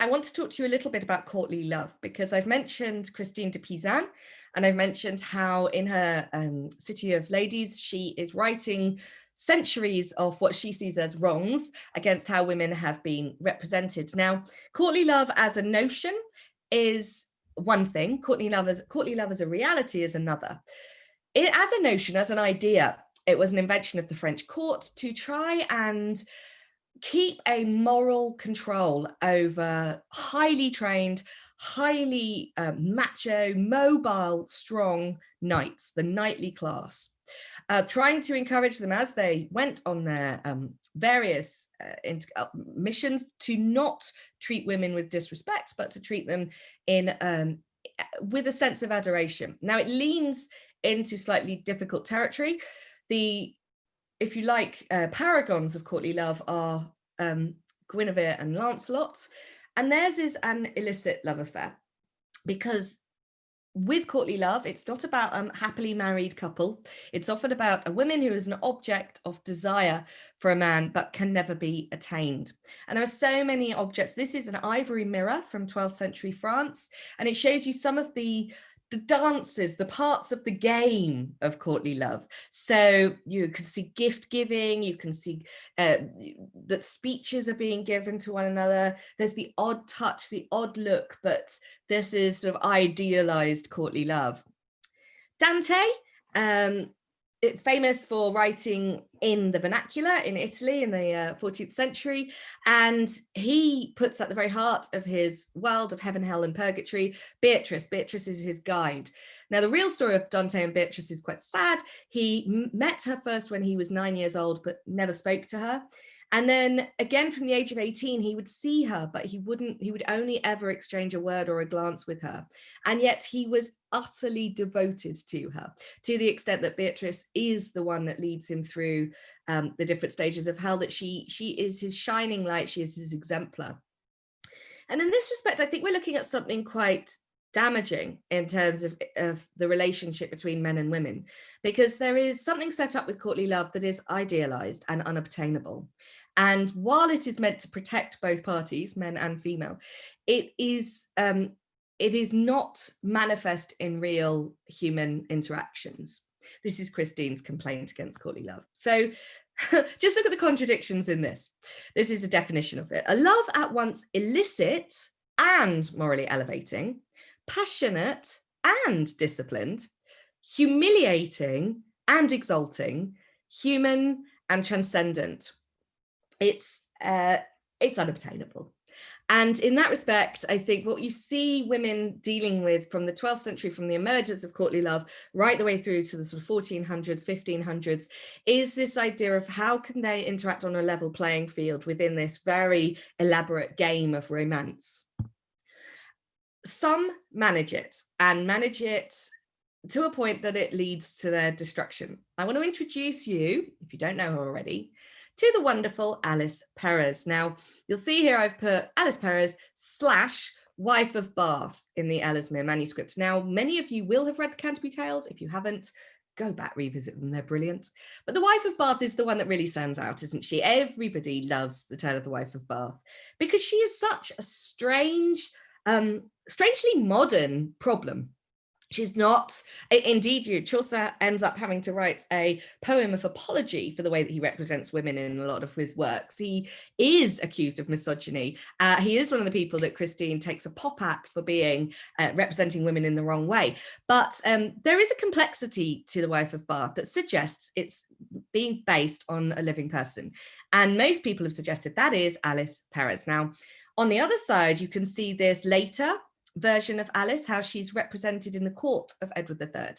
I want to talk to you a little bit about courtly love because I've mentioned Christine de Pizan and I've mentioned how in her um, City of Ladies, she is writing centuries of what she sees as wrongs against how women have been represented. Now, courtly love as a notion is one thing, courtly love as, courtly love as a reality is another. It, as a notion, as an idea, it was an invention of the French court to try and keep a moral control over highly trained, highly uh, macho, mobile, strong knights, the knightly class uh, trying to encourage them as they went on their um, various uh, uh, missions to not treat women with disrespect, but to treat them in um, with a sense of adoration. Now it leans into slightly difficult territory. The, if you like, uh, paragons of courtly love are um, Guinevere and Lancelot, and theirs is an illicit love affair because with courtly love, it's not about a um, happily married couple. It's often about a woman who is an object of desire for a man, but can never be attained. And there are so many objects. This is an ivory mirror from 12th century France, and it shows you some of the the dances, the parts of the game of courtly love. So you can see gift giving, you can see uh, that speeches are being given to one another. There's the odd touch, the odd look, but this is sort of idealized courtly love. Dante, um, famous for writing in the vernacular in Italy in the uh, 14th century. And he puts at the very heart of his world of heaven, hell and purgatory, Beatrice. Beatrice is his guide. Now, the real story of Dante and Beatrice is quite sad. He met her first when he was nine years old, but never spoke to her. And then again, from the age of 18, he would see her, but he wouldn't, he would only ever exchange a word or a glance with her. And yet he was utterly devoted to her, to the extent that Beatrice is the one that leads him through um, the different stages of hell, that she, she is his shining light, she is his exemplar. And in this respect, I think we're looking at something quite damaging in terms of, of the relationship between men and women, because there is something set up with courtly love that is idealized and unobtainable. And while it is meant to protect both parties, men and female, it is um, it is not manifest in real human interactions. This is Christine's complaint against courtly love. So [laughs] just look at the contradictions in this. This is a definition of it. A love at once illicit and morally elevating, passionate and disciplined, humiliating and exalting, human and transcendent, it's uh, it's unobtainable. And in that respect, I think what you see women dealing with from the 12th century, from the emergence of courtly love, right the way through to the sort of 1400s, 1500s, is this idea of how can they interact on a level playing field within this very elaborate game of romance. Some manage it and manage it to a point that it leads to their destruction. I want to introduce you, if you don't know her already, to the wonderful Alice Perrers. Now, you'll see here I've put Alice Perrers slash wife of Bath in the Ellesmere manuscript. Now, many of you will have read the Canterbury Tales. If you haven't, go back, revisit them, they're brilliant. But the wife of Bath is the one that really stands out, isn't she? Everybody loves the tale of the wife of Bath because she is such a strange, um, strangely modern problem She's not, indeed, Chaucer ends up having to write a poem of apology for the way that he represents women in a lot of his works. He is accused of misogyny. Uh, he is one of the people that Christine takes a pop at for being uh, representing women in the wrong way. But um, there is a complexity to the wife of Bath that suggests it's being based on a living person. And most people have suggested that is Alice Perrers. Now, on the other side, you can see this later version of Alice, how she's represented in the court of Edward III.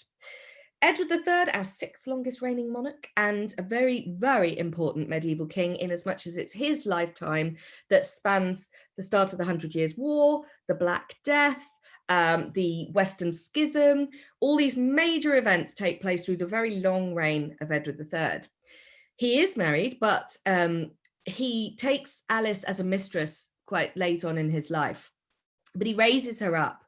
Edward III, our sixth longest reigning monarch and a very, very important medieval king in as much as it's his lifetime that spans the start of the Hundred Years' War, the Black Death, um, the Western Schism, all these major events take place through the very long reign of Edward III. He is married, but um, he takes Alice as a mistress quite late on in his life but he raises her up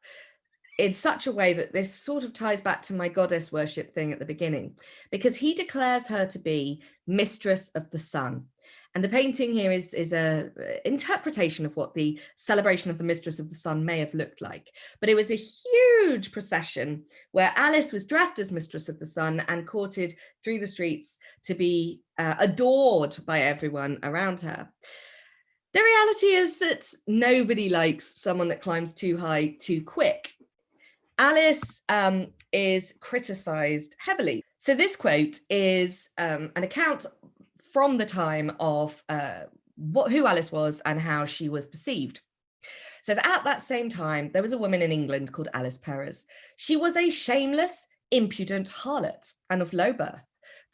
in such a way that this sort of ties back to my goddess worship thing at the beginning, because he declares her to be mistress of the sun. And the painting here is, is a interpretation of what the celebration of the mistress of the sun may have looked like. But it was a huge procession where Alice was dressed as mistress of the sun and courted through the streets to be uh, adored by everyone around her. The reality is that nobody likes someone that climbs too high too quick. Alice um, is criticized heavily. So this quote is um, an account from the time of uh, what, who Alice was and how she was perceived. It says, at that same time, there was a woman in England called Alice Perrers. She was a shameless, impudent harlot and of low birth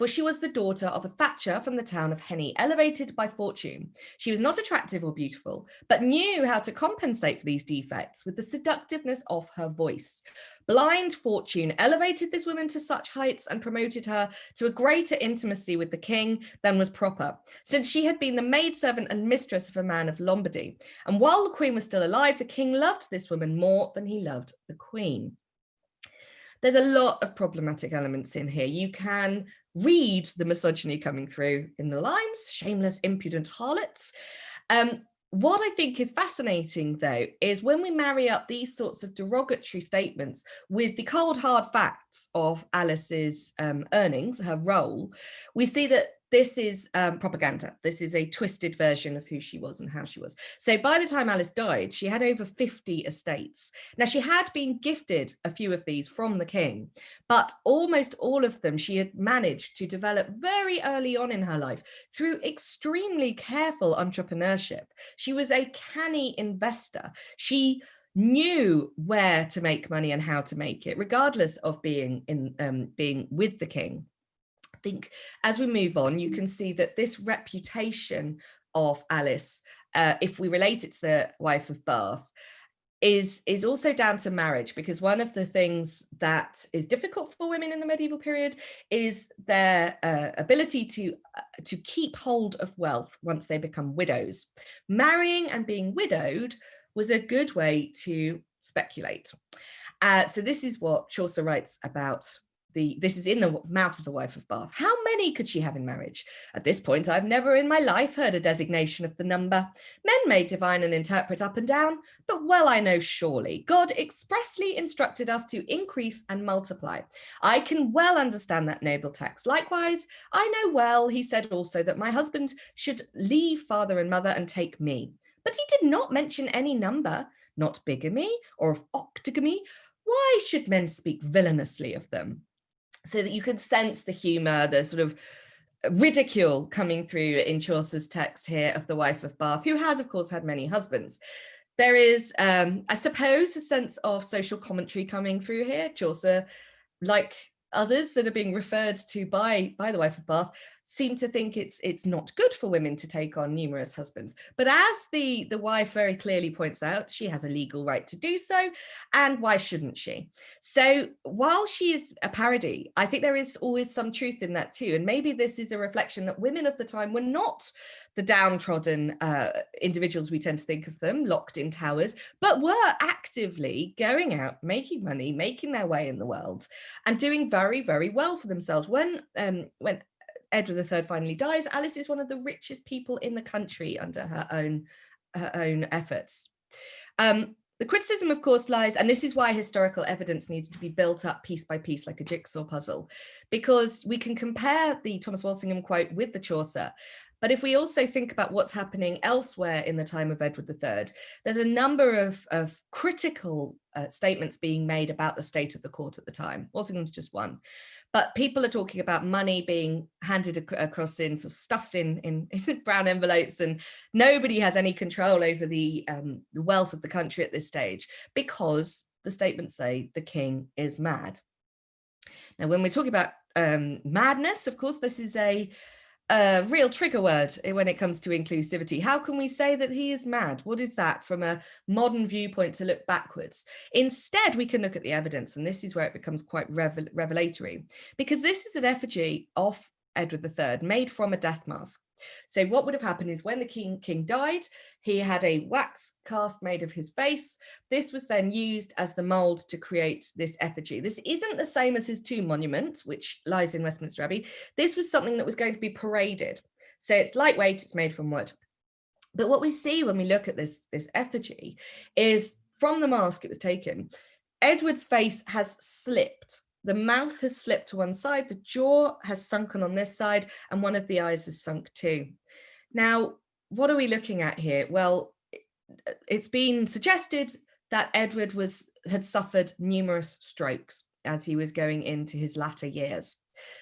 for she was the daughter of a thatcher from the town of Henny, elevated by fortune. She was not attractive or beautiful, but knew how to compensate for these defects with the seductiveness of her voice. Blind fortune elevated this woman to such heights and promoted her to a greater intimacy with the king than was proper, since she had been the maidservant and mistress of a man of Lombardy. And while the queen was still alive, the king loved this woman more than he loved the queen there's a lot of problematic elements in here. You can read the misogyny coming through in the lines, shameless, impudent harlots. Um, what I think is fascinating, though, is when we marry up these sorts of derogatory statements with the cold, hard facts of Alice's um, earnings, her role, we see that this is um, propaganda. This is a twisted version of who she was and how she was. So by the time Alice died, she had over 50 estates. Now she had been gifted a few of these from the king, but almost all of them she had managed to develop very early on in her life through extremely careful entrepreneurship. She was a canny investor. She knew where to make money and how to make it, regardless of being in um, being with the king think as we move on, you can see that this reputation of Alice, uh, if we relate it to the wife of Bath, is is also down to marriage because one of the things that is difficult for women in the medieval period is their uh, ability to uh, to keep hold of wealth once they become widows. Marrying and being widowed was a good way to speculate. Uh, so this is what Chaucer writes about the this is in the mouth of the wife of Bath. How many could she have in marriage? At this point, I've never in my life heard a designation of the number. Men may divine and interpret up and down, but well I know surely God expressly instructed us to increase and multiply. I can well understand that noble text. Likewise, I know well, he said also that my husband should leave father and mother and take me. But he did not mention any number, not bigamy or of octogamy. Why should men speak villainously of them? So that you could sense the humor, the sort of ridicule coming through in Chaucer's text here of the wife of Bath, who has, of course, had many husbands. There is, um, I suppose, a sense of social commentary coming through here. Chaucer, like others that are being referred to by, by the wife of Bath, seem to think it's it's not good for women to take on numerous husbands. But as the, the wife very clearly points out, she has a legal right to do so. And why shouldn't she? So while she is a parody, I think there is always some truth in that too. And maybe this is a reflection that women of the time were not the downtrodden uh, individuals we tend to think of them, locked in towers, but were actively going out, making money, making their way in the world and doing very, very well for themselves. When, um, when Edward III finally dies, Alice is one of the richest people in the country under her own, her own efforts. Um, the criticism, of course, lies, and this is why historical evidence needs to be built up piece by piece like a jigsaw puzzle, because we can compare the Thomas Walsingham quote with the Chaucer, but if we also think about what's happening elsewhere in the time of Edward III, there's a number of, of critical uh, statements being made about the state of the court at the time. Walsingham's just one. But people are talking about money being handed ac across in, sort of stuffed in, in, [laughs] in, brown envelopes and nobody has any control over the, um, the wealth of the country at this stage because the statements say the king is mad. Now, when we're talking about um, madness, of course, this is a a real trigger word when it comes to inclusivity. How can we say that he is mad? What is that from a modern viewpoint to look backwards? Instead, we can look at the evidence, and this is where it becomes quite revel revelatory, because this is an effigy of Edward III made from a death mask. So what would have happened is when the king, king died, he had a wax cast made of his face. This was then used as the mold to create this effigy. This isn't the same as his tomb monument, which lies in Westminster Abbey. This was something that was going to be paraded. So it's lightweight, it's made from wood. But what we see when we look at this, this effigy is from the mask it was taken, Edward's face has slipped the mouth has slipped to one side, the jaw has sunken on this side, and one of the eyes is sunk too. Now, what are we looking at here? Well, it's been suggested that Edward was had suffered numerous strokes as he was going into his latter years.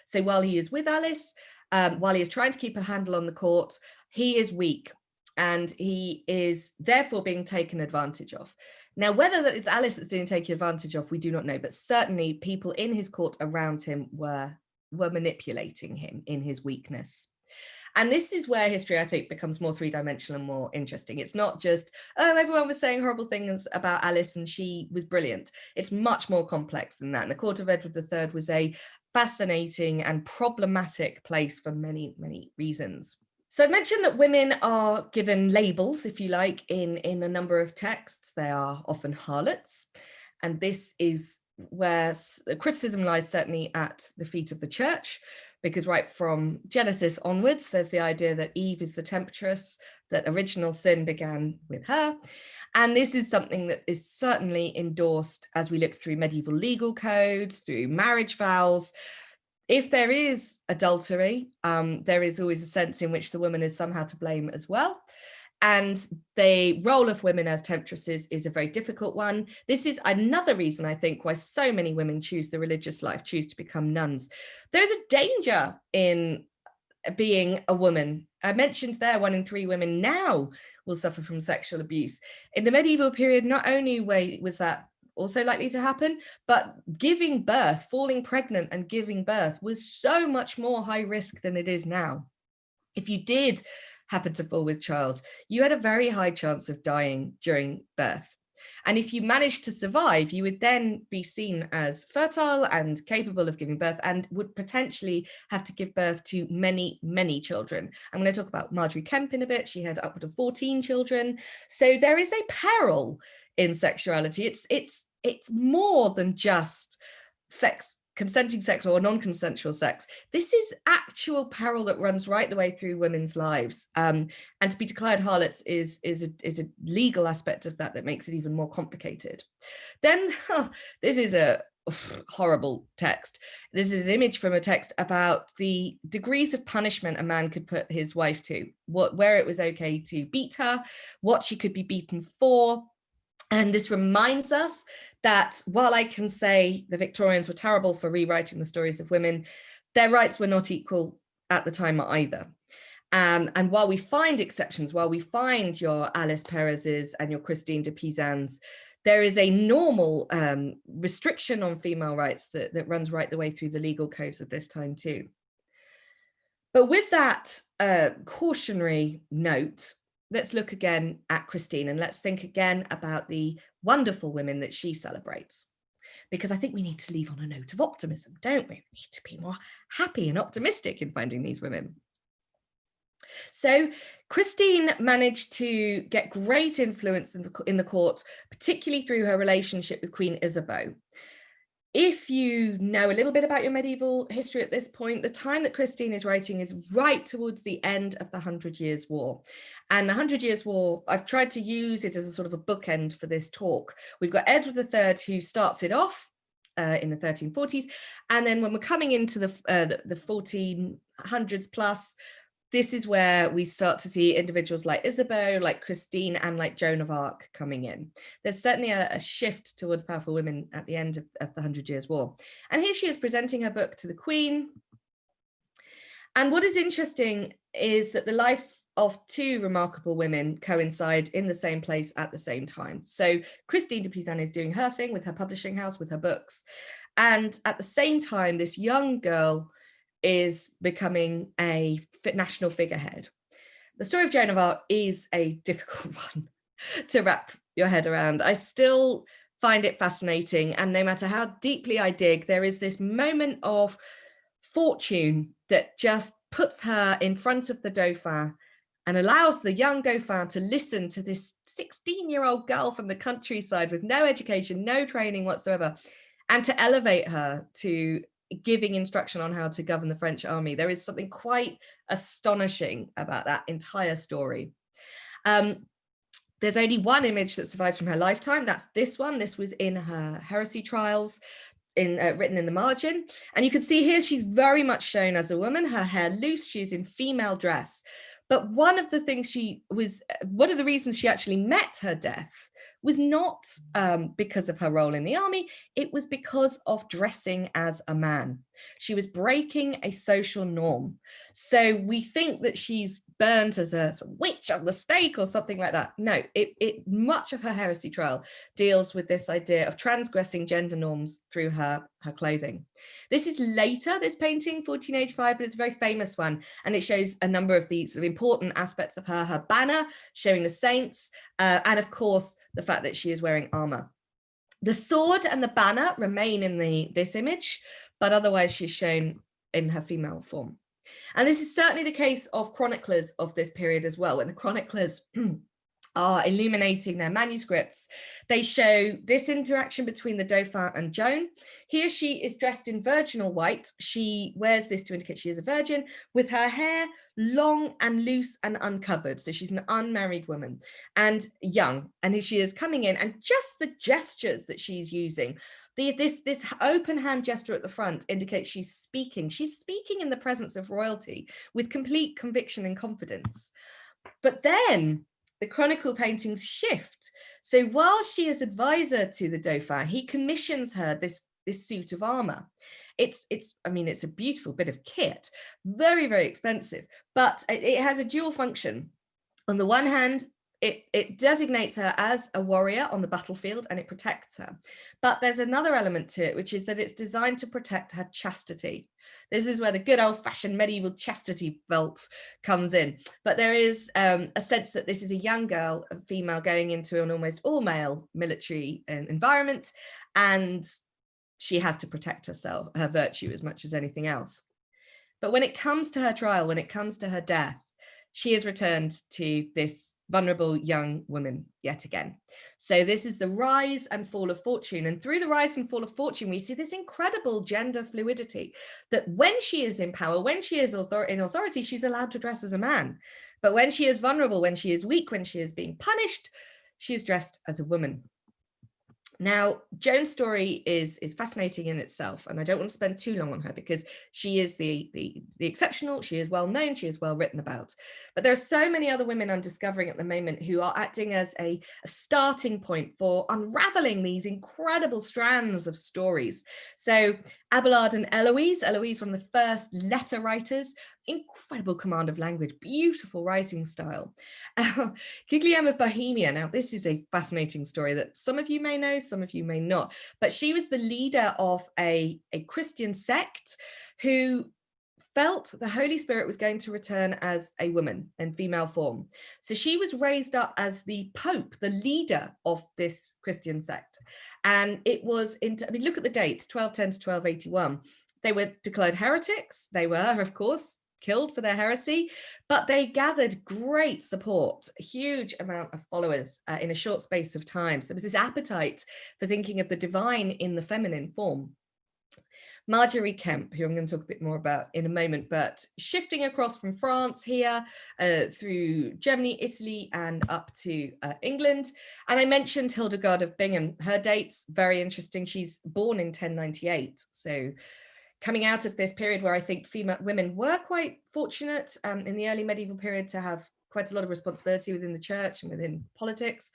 So while he is with Alice, um, while he is trying to keep a handle on the court, he is weak and he is therefore being taken advantage of. Now, whether that it's Alice that's being taken advantage of, we do not know, but certainly people in his court around him were, were manipulating him in his weakness. And this is where history, I think, becomes more three-dimensional and more interesting. It's not just, oh, everyone was saying horrible things about Alice and she was brilliant. It's much more complex than that. And the court of Edward III was a fascinating and problematic place for many, many reasons. So I mentioned that women are given labels, if you like, in, in a number of texts. They are often harlots. And this is where criticism lies certainly at the feet of the church, because right from Genesis onwards, there's the idea that Eve is the temptress, that original sin began with her. And this is something that is certainly endorsed as we look through medieval legal codes, through marriage vows, if there is adultery, um, there is always a sense in which the woman is somehow to blame as well. And the role of women as temptresses is a very difficult one. This is another reason, I think, why so many women choose the religious life, choose to become nuns. There's a danger in being a woman. I mentioned there one in three women now will suffer from sexual abuse. In the medieval period, not only was that also likely to happen, but giving birth, falling pregnant and giving birth was so much more high risk than it is now. If you did happen to fall with child, you had a very high chance of dying during birth. And if you managed to survive, you would then be seen as fertile and capable of giving birth and would potentially have to give birth to many, many children. I'm going to talk about Margery Kempe in a bit. She had upward of 14 children. So there is a peril in sexuality. It's, it's, it's more than just sex consenting sex or non-consensual sex. This is actual peril that runs right the way through women's lives. Um, and to be declared harlots is, is, a, is a legal aspect of that that makes it even more complicated. Then huh, this is a horrible text. This is an image from a text about the degrees of punishment a man could put his wife to, what, where it was okay to beat her, what she could be beaten for, and this reminds us that while I can say the Victorians were terrible for rewriting the stories of women, their rights were not equal at the time either. Um, and while we find exceptions, while we find your Alice Perrers's and your Christine de Pizan's, there is a normal um, restriction on female rights that, that runs right the way through the legal codes of this time too. But with that uh, cautionary note, let's look again at Christine and let's think again about the wonderful women that she celebrates. Because I think we need to leave on a note of optimism, don't we? We need to be more happy and optimistic in finding these women. So Christine managed to get great influence in the, in the court, particularly through her relationship with Queen Isabeau if you know a little bit about your medieval history at this point, the time that Christine is writing is right towards the end of the Hundred Years' War. And the Hundred Years' War, I've tried to use it as a sort of a bookend for this talk. We've got Edward III who starts it off uh, in the 1340s. And then when we're coming into the, uh, the, the 1400s plus, this is where we start to see individuals like Isabeau, like Christine, and like Joan of Arc coming in. There's certainly a, a shift towards powerful women at the end of, of the Hundred Years' War. And here she is presenting her book to the Queen. And what is interesting is that the life of two remarkable women coincide in the same place at the same time. So Christine de Pizan is doing her thing with her publishing house, with her books. And at the same time, this young girl is becoming a national figurehead. The story of Joan of Arc is a difficult [laughs] one to wrap your head around. I still find it fascinating and no matter how deeply I dig, there is this moment of fortune that just puts her in front of the Dauphin and allows the young Dauphin to listen to this 16 year old girl from the countryside with no education, no training whatsoever, and to elevate her to giving instruction on how to govern the French army. There is something quite astonishing about that entire story. Um, there's only one image that survives from her lifetime. That's this one. This was in her heresy trials. In, uh, written in the margin and you can see here she's very much shown as a woman her hair loose she's in female dress but one of the things she was one of the reasons she actually met her death was not um, because of her role in the army, it was because of dressing as a man. She was breaking a social norm. So we think that she's burnt as a witch on the stake or something like that. No, it, it much of her heresy trial deals with this idea of transgressing gender norms through her, her clothing. This is later, this painting, 1485, but it's a very famous one. And it shows a number of the sort of important aspects of her, her banner showing the saints, uh, and of course, the fact that she is wearing armor. The sword and the banner remain in the this image, but otherwise she's shown in her female form. And this is certainly the case of chroniclers of this period as well. When the chroniclers [clears throat] are illuminating their manuscripts. They show this interaction between the Dauphin and Joan. Here she is dressed in virginal white. She wears this to indicate she is a virgin with her hair long and loose and uncovered. So she's an unmarried woman and young. And she is coming in and just the gestures that she's using this, this open hand gesture at the front indicates she's speaking. She's speaking in the presence of royalty with complete conviction and confidence. But then the chronicle paintings shift. So while she is advisor to the Dauphin, he commissions her this, this suit of armor. It's, it's, I mean, it's a beautiful bit of kit, very, very expensive, but it, it has a dual function. On the one hand, it, it designates her as a warrior on the battlefield and it protects her. But there's another element to it, which is that it's designed to protect her chastity. This is where the good old fashioned medieval chastity belt comes in. But there is um, a sense that this is a young girl, a female going into an almost all male military um, environment, and she has to protect herself, her virtue as much as anything else. But when it comes to her trial, when it comes to her death, she is returned to this vulnerable young woman yet again. So this is the rise and fall of fortune. And through the rise and fall of fortune, we see this incredible gender fluidity that when she is in power, when she is author in authority, she's allowed to dress as a man. But when she is vulnerable, when she is weak, when she is being punished, she is dressed as a woman. Now, Joan's story is, is fascinating in itself, and I don't want to spend too long on her because she is the, the, the exceptional, she is well known, she is well written about. But there are so many other women I'm discovering at the moment who are acting as a, a starting point for unraveling these incredible strands of stories. So Abelard and Eloise, Eloise, one of the first letter writers, incredible command of language, beautiful writing style. [laughs] Uh, of Bohemia, now this is a fascinating story that some of you may know, some of you may not, but she was the leader of a, a Christian sect who felt the Holy Spirit was going to return as a woman in female form. So she was raised up as the Pope, the leader of this Christian sect. And it was, in, I mean, look at the dates, 1210 to 1281. They were declared heretics. They were, of course, killed for their heresy, but they gathered great support, a huge amount of followers uh, in a short space of time. So there was this appetite for thinking of the divine in the feminine form. Margery Kempe, who I'm going to talk a bit more about in a moment, but shifting across from France here uh, through Germany, Italy, and up to uh, England. And I mentioned Hildegard of Bingen. Her date's very interesting. She's born in 1098. So coming out of this period where I think female women were quite fortunate um, in the early medieval period to have quite a lot of responsibility within the church and within politics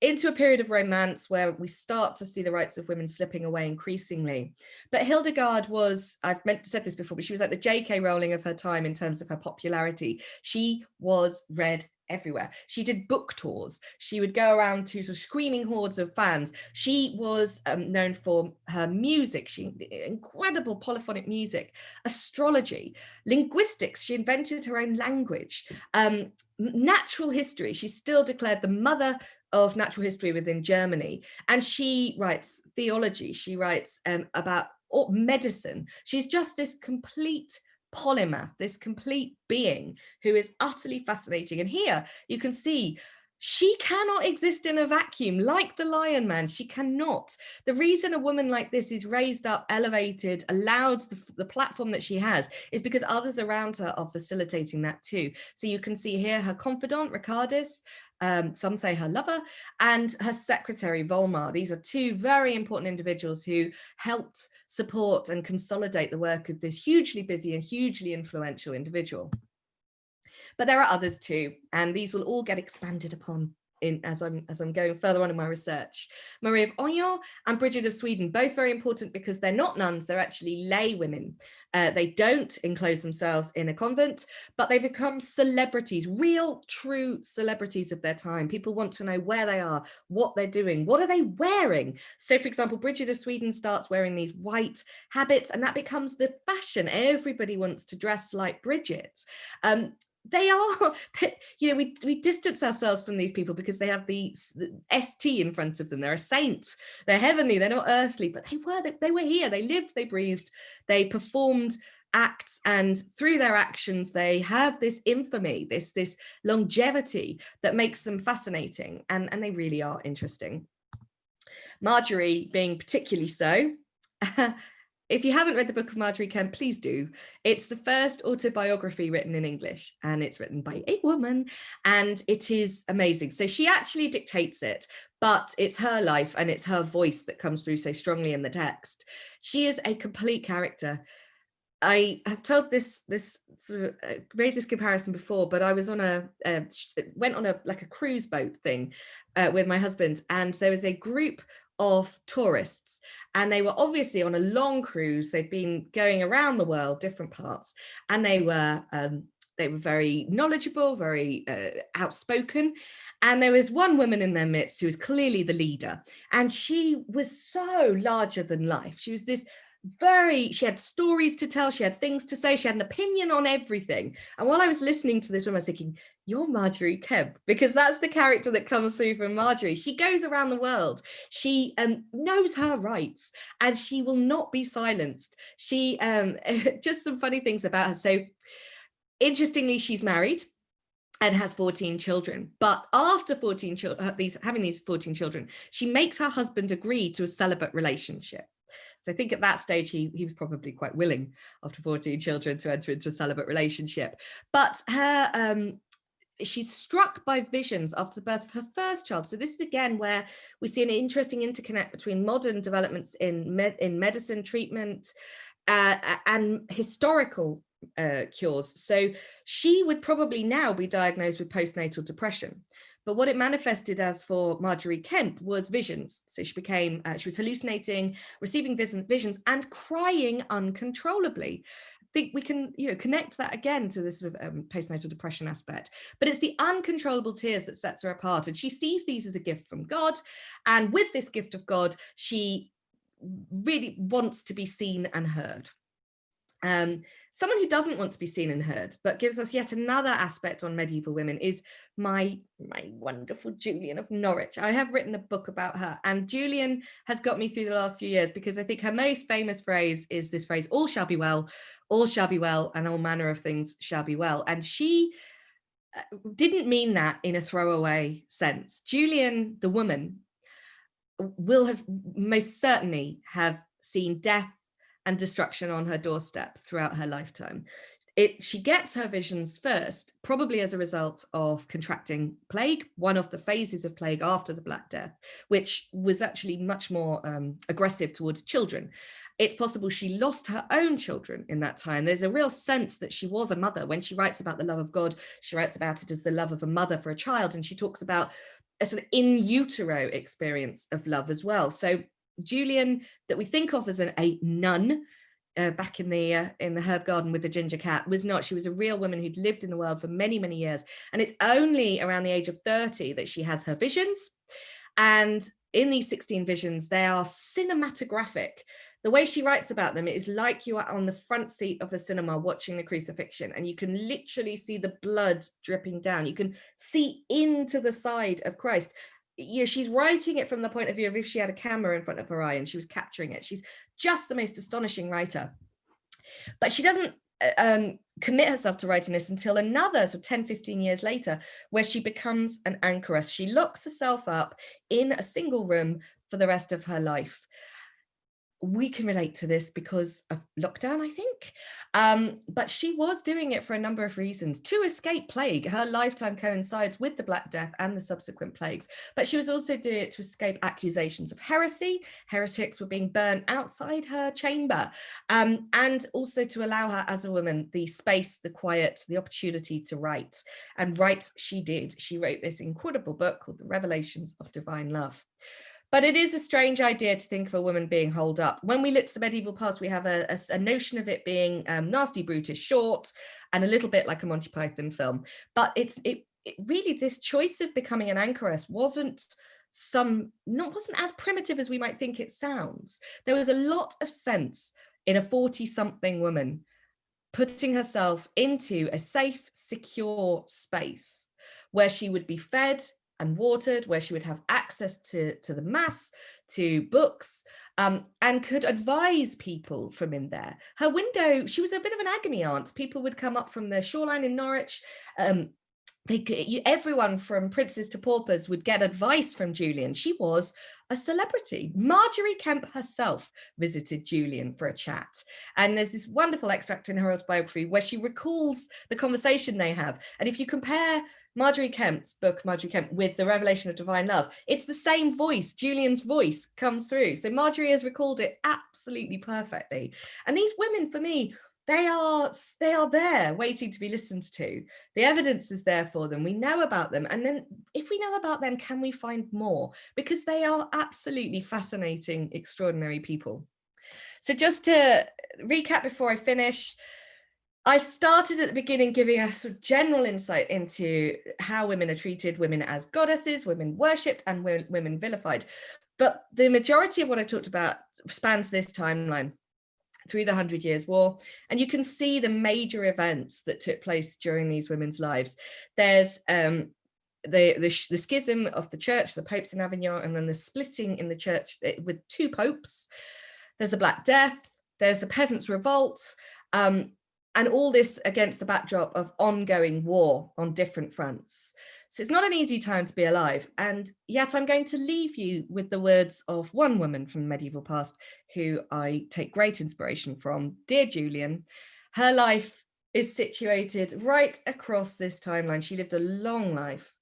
into a period of romance where we start to see the rights of women slipping away increasingly. But Hildegard was, I've meant to say this before, but she was like the J.K. Rowling of her time in terms of her popularity. She was read everywhere. She did book tours. She would go around to sort of screaming hordes of fans. She was um, known for her music, she incredible polyphonic music, astrology, linguistics. She invented her own language, um, natural history. She's still declared the mother of natural history within Germany. And she writes theology. She writes um, about medicine. She's just this complete polymath, this complete being who is utterly fascinating. And here you can see she cannot exist in a vacuum like the lion man she cannot the reason a woman like this is raised up elevated allowed the, the, platform that she has is because others around her are facilitating that too so you can see here her confidant Richardis um, some say her lover, and her secretary, Volmar. These are two very important individuals who helped support and consolidate the work of this hugely busy and hugely influential individual. But there are others too, and these will all get expanded upon in as I'm as I'm going further on in my research. Marie of Orleans and Bridget of Sweden, both very important because they're not nuns, they're actually lay women. Uh, they don't enclose themselves in a convent, but they become celebrities, real, true celebrities of their time. People want to know where they are, what they're doing, what are they wearing? So for example, Bridget of Sweden starts wearing these white habits and that becomes the fashion. Everybody wants to dress like Bridget. Um, they are [laughs] you know we, we distance ourselves from these people because they have the, st in front of them. They're a saint. They're heavenly. They're not earthly. But they were they, they were here. They lived they breathed they performed acts and through their actions they have this infamy this this longevity that makes them fascinating and and they really are interesting. Margery being particularly so [laughs] if you haven't read the book of Margery Kempe, please do. It's the first autobiography written in English and it's written by a woman and it is amazing. So she actually dictates it, but it's her life and it's her voice that comes through so strongly in the text. She is a complete character. I have told this this sort of uh, made this comparison before, but I was on a uh, went on a like a cruise boat thing uh, with my husband, and there was a group of tourists and they were obviously on a long cruise they'd been going around the world different parts and they were um, they were very knowledgeable, very uh, outspoken. And there was one woman in their midst who was clearly the leader. And she was so larger than life. She was this very, she had stories to tell, she had things to say, she had an opinion on everything. And while I was listening to this woman, I was thinking, you're Margery Kempe, because that's the character that comes through from Margery. She goes around the world, she um, knows her rights, and she will not be silenced. She, um, [laughs] just some funny things about her. So interestingly, she's married and has 14 children. But after 14 children, these having these 14 children, she makes her husband agree to a celibate relationship. So I think at that stage, he, he was probably quite willing after 14 children to enter into a celibate relationship. But her um, she's struck by visions after the birth of her first child. So this is again where we see an interesting interconnect between modern developments in, med in medicine treatment uh, and historical uh, cures. So she would probably now be diagnosed with postnatal depression. But what it manifested as for Margery Kempe was visions. So she became, uh, she was hallucinating, receiving visions and crying uncontrollably. Think we can, you know, connect that again to this sort of um, postnatal depression aspect. But it's the uncontrollable tears that sets her apart. And she sees these as a gift from God. And with this gift of God, she really wants to be seen and heard. Um, someone who doesn't want to be seen and heard, but gives us yet another aspect on medieval women is my, my wonderful Julian of Norwich. I have written a book about her and Julian has got me through the last few years because I think her most famous phrase is this phrase, all shall be well, all shall be well, and all manner of things shall be well. And she uh, didn't mean that in a throwaway sense. Julian, the woman, will have most certainly have seen death and destruction on her doorstep throughout her lifetime. It, she gets her visions first, probably as a result of contracting plague, one of the phases of plague after the Black Death, which was actually much more um, aggressive towards children. It's possible she lost her own children in that time. There's a real sense that she was a mother. When she writes about the love of God, she writes about it as the love of a mother for a child, and she talks about a sort of in utero experience of love as well. So Julian that we think of as an, a nun uh, back in the uh, in the herb garden with the ginger cat was not she was a real woman who'd lived in the world for many many years. And it's only around the age of 30 that she has her visions. And in these 16 visions they are cinematographic. The way she writes about them is like you are on the front seat of the cinema watching the crucifixion and you can literally see the blood dripping down. You can see into the side of Christ you know, she's writing it from the point of view of if she had a camera in front of her eye and she was capturing it. She's just the most astonishing writer. But she doesn't uh, um, commit herself to writing this until another so 10, 15 years later, where she becomes an anchoress. She locks herself up in a single room for the rest of her life we can relate to this because of lockdown, I think. Um, but she was doing it for a number of reasons to escape plague. Her lifetime coincides with the Black Death and the subsequent plagues, but she was also doing it to escape accusations of heresy. Heretics were being burnt outside her chamber, um, and also to allow her as a woman the space, the quiet, the opportunity to write. And write she did. She wrote this incredible book called The Revelations of Divine Love. But it is a strange idea to think of a woman being holed up. When we look to the medieval past, we have a, a, a notion of it being um, nasty, brutish, short, and a little bit like a Monty Python film. But it's it, it really this choice of becoming an anchoress wasn't some not wasn't as primitive as we might think it sounds. There was a lot of sense in a 40 something woman putting herself into a safe, secure space where she would be fed, and watered, where she would have access to, to the mass, to books, um, and could advise people from in there. Her window, she was a bit of an agony aunt. People would come up from the shoreline in Norwich. Um, they, you, everyone from princes to paupers would get advice from Julian. She was a celebrity. Margery Kempe herself visited Julian for a chat. And there's this wonderful extract in her autobiography where she recalls the conversation they have. And if you compare Margery Kempe's book, Margery Kempe, with the revelation of divine love, it's the same voice, Julian's voice comes through. So Margery has recalled it absolutely perfectly. And these women, for me, they are they are there waiting to be listened to. The evidence is there for them. We know about them. And then if we know about them, can we find more? Because they are absolutely fascinating, extraordinary people. So just to recap before I finish, I started at the beginning giving a sort of general insight into how women are treated, women as goddesses, women worshipped and women vilified. But the majority of what I talked about spans this timeline through the Hundred Years' War. And you can see the major events that took place during these women's lives. There's um, the, the, the, schism of the church, the popes in Avignon, and then the splitting in the church eh, with two popes. There's the Black Death, there's the Peasants' Revolt, um, and all this against the backdrop of ongoing war on different fronts. So it's not an easy time to be alive. And yet I'm going to leave you with the words of one woman from the medieval past who I take great inspiration from, dear Julian. Her life is situated right across this timeline. She lived a long life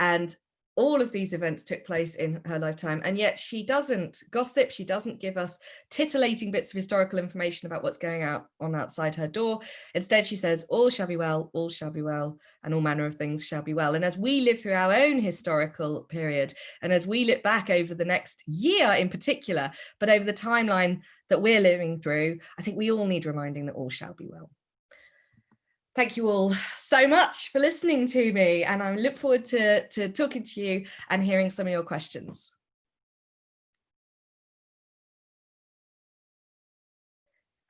and all of these events took place in her lifetime and yet she doesn't gossip. She doesn't give us titillating bits of historical information about what's going out on outside her door. Instead she says all shall be well all shall be well and all manner of things shall be well. And as we live through our own historical period and as we look back over the next year in particular but over the timeline that we're living through i think we all need reminding that all shall be well Thank you all so much for listening to me and I look forward to, to talking to you and hearing some of your questions.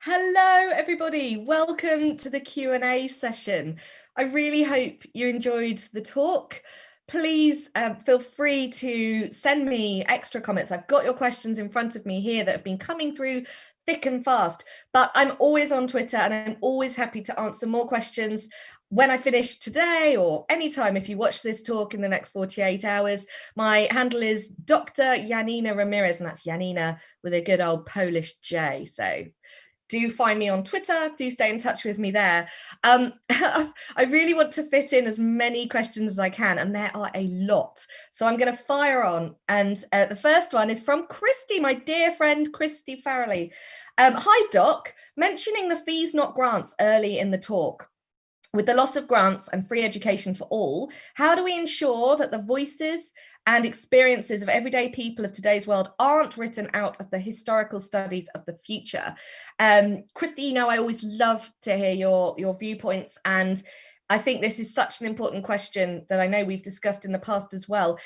Hello, everybody. Welcome to the Q&A session. I really hope you enjoyed the talk. Please um, feel free to send me extra comments. I've got your questions in front of me here that have been coming through thick and fast, but I'm always on Twitter and I'm always happy to answer more questions when I finish today or anytime if you watch this talk in the next 48 hours. My handle is Dr. Janina Ramirez and that's Janina with a good old Polish J. So do find me on Twitter, do stay in touch with me there. Um, [laughs] I really want to fit in as many questions as I can, and there are a lot. So I'm going to fire on. And uh, the first one is from Christy, my dear friend, Christy Farrelly. Um, Hi, Doc. Mentioning the fees, not grants early in the talk. With the loss of grants and free education for all, how do we ensure that the voices and experiences of everyday people of today's world aren't written out of the historical studies of the future. Um, Christy, you know, I always love to hear your, your viewpoints and I think this is such an important question that I know we've discussed in the past as well.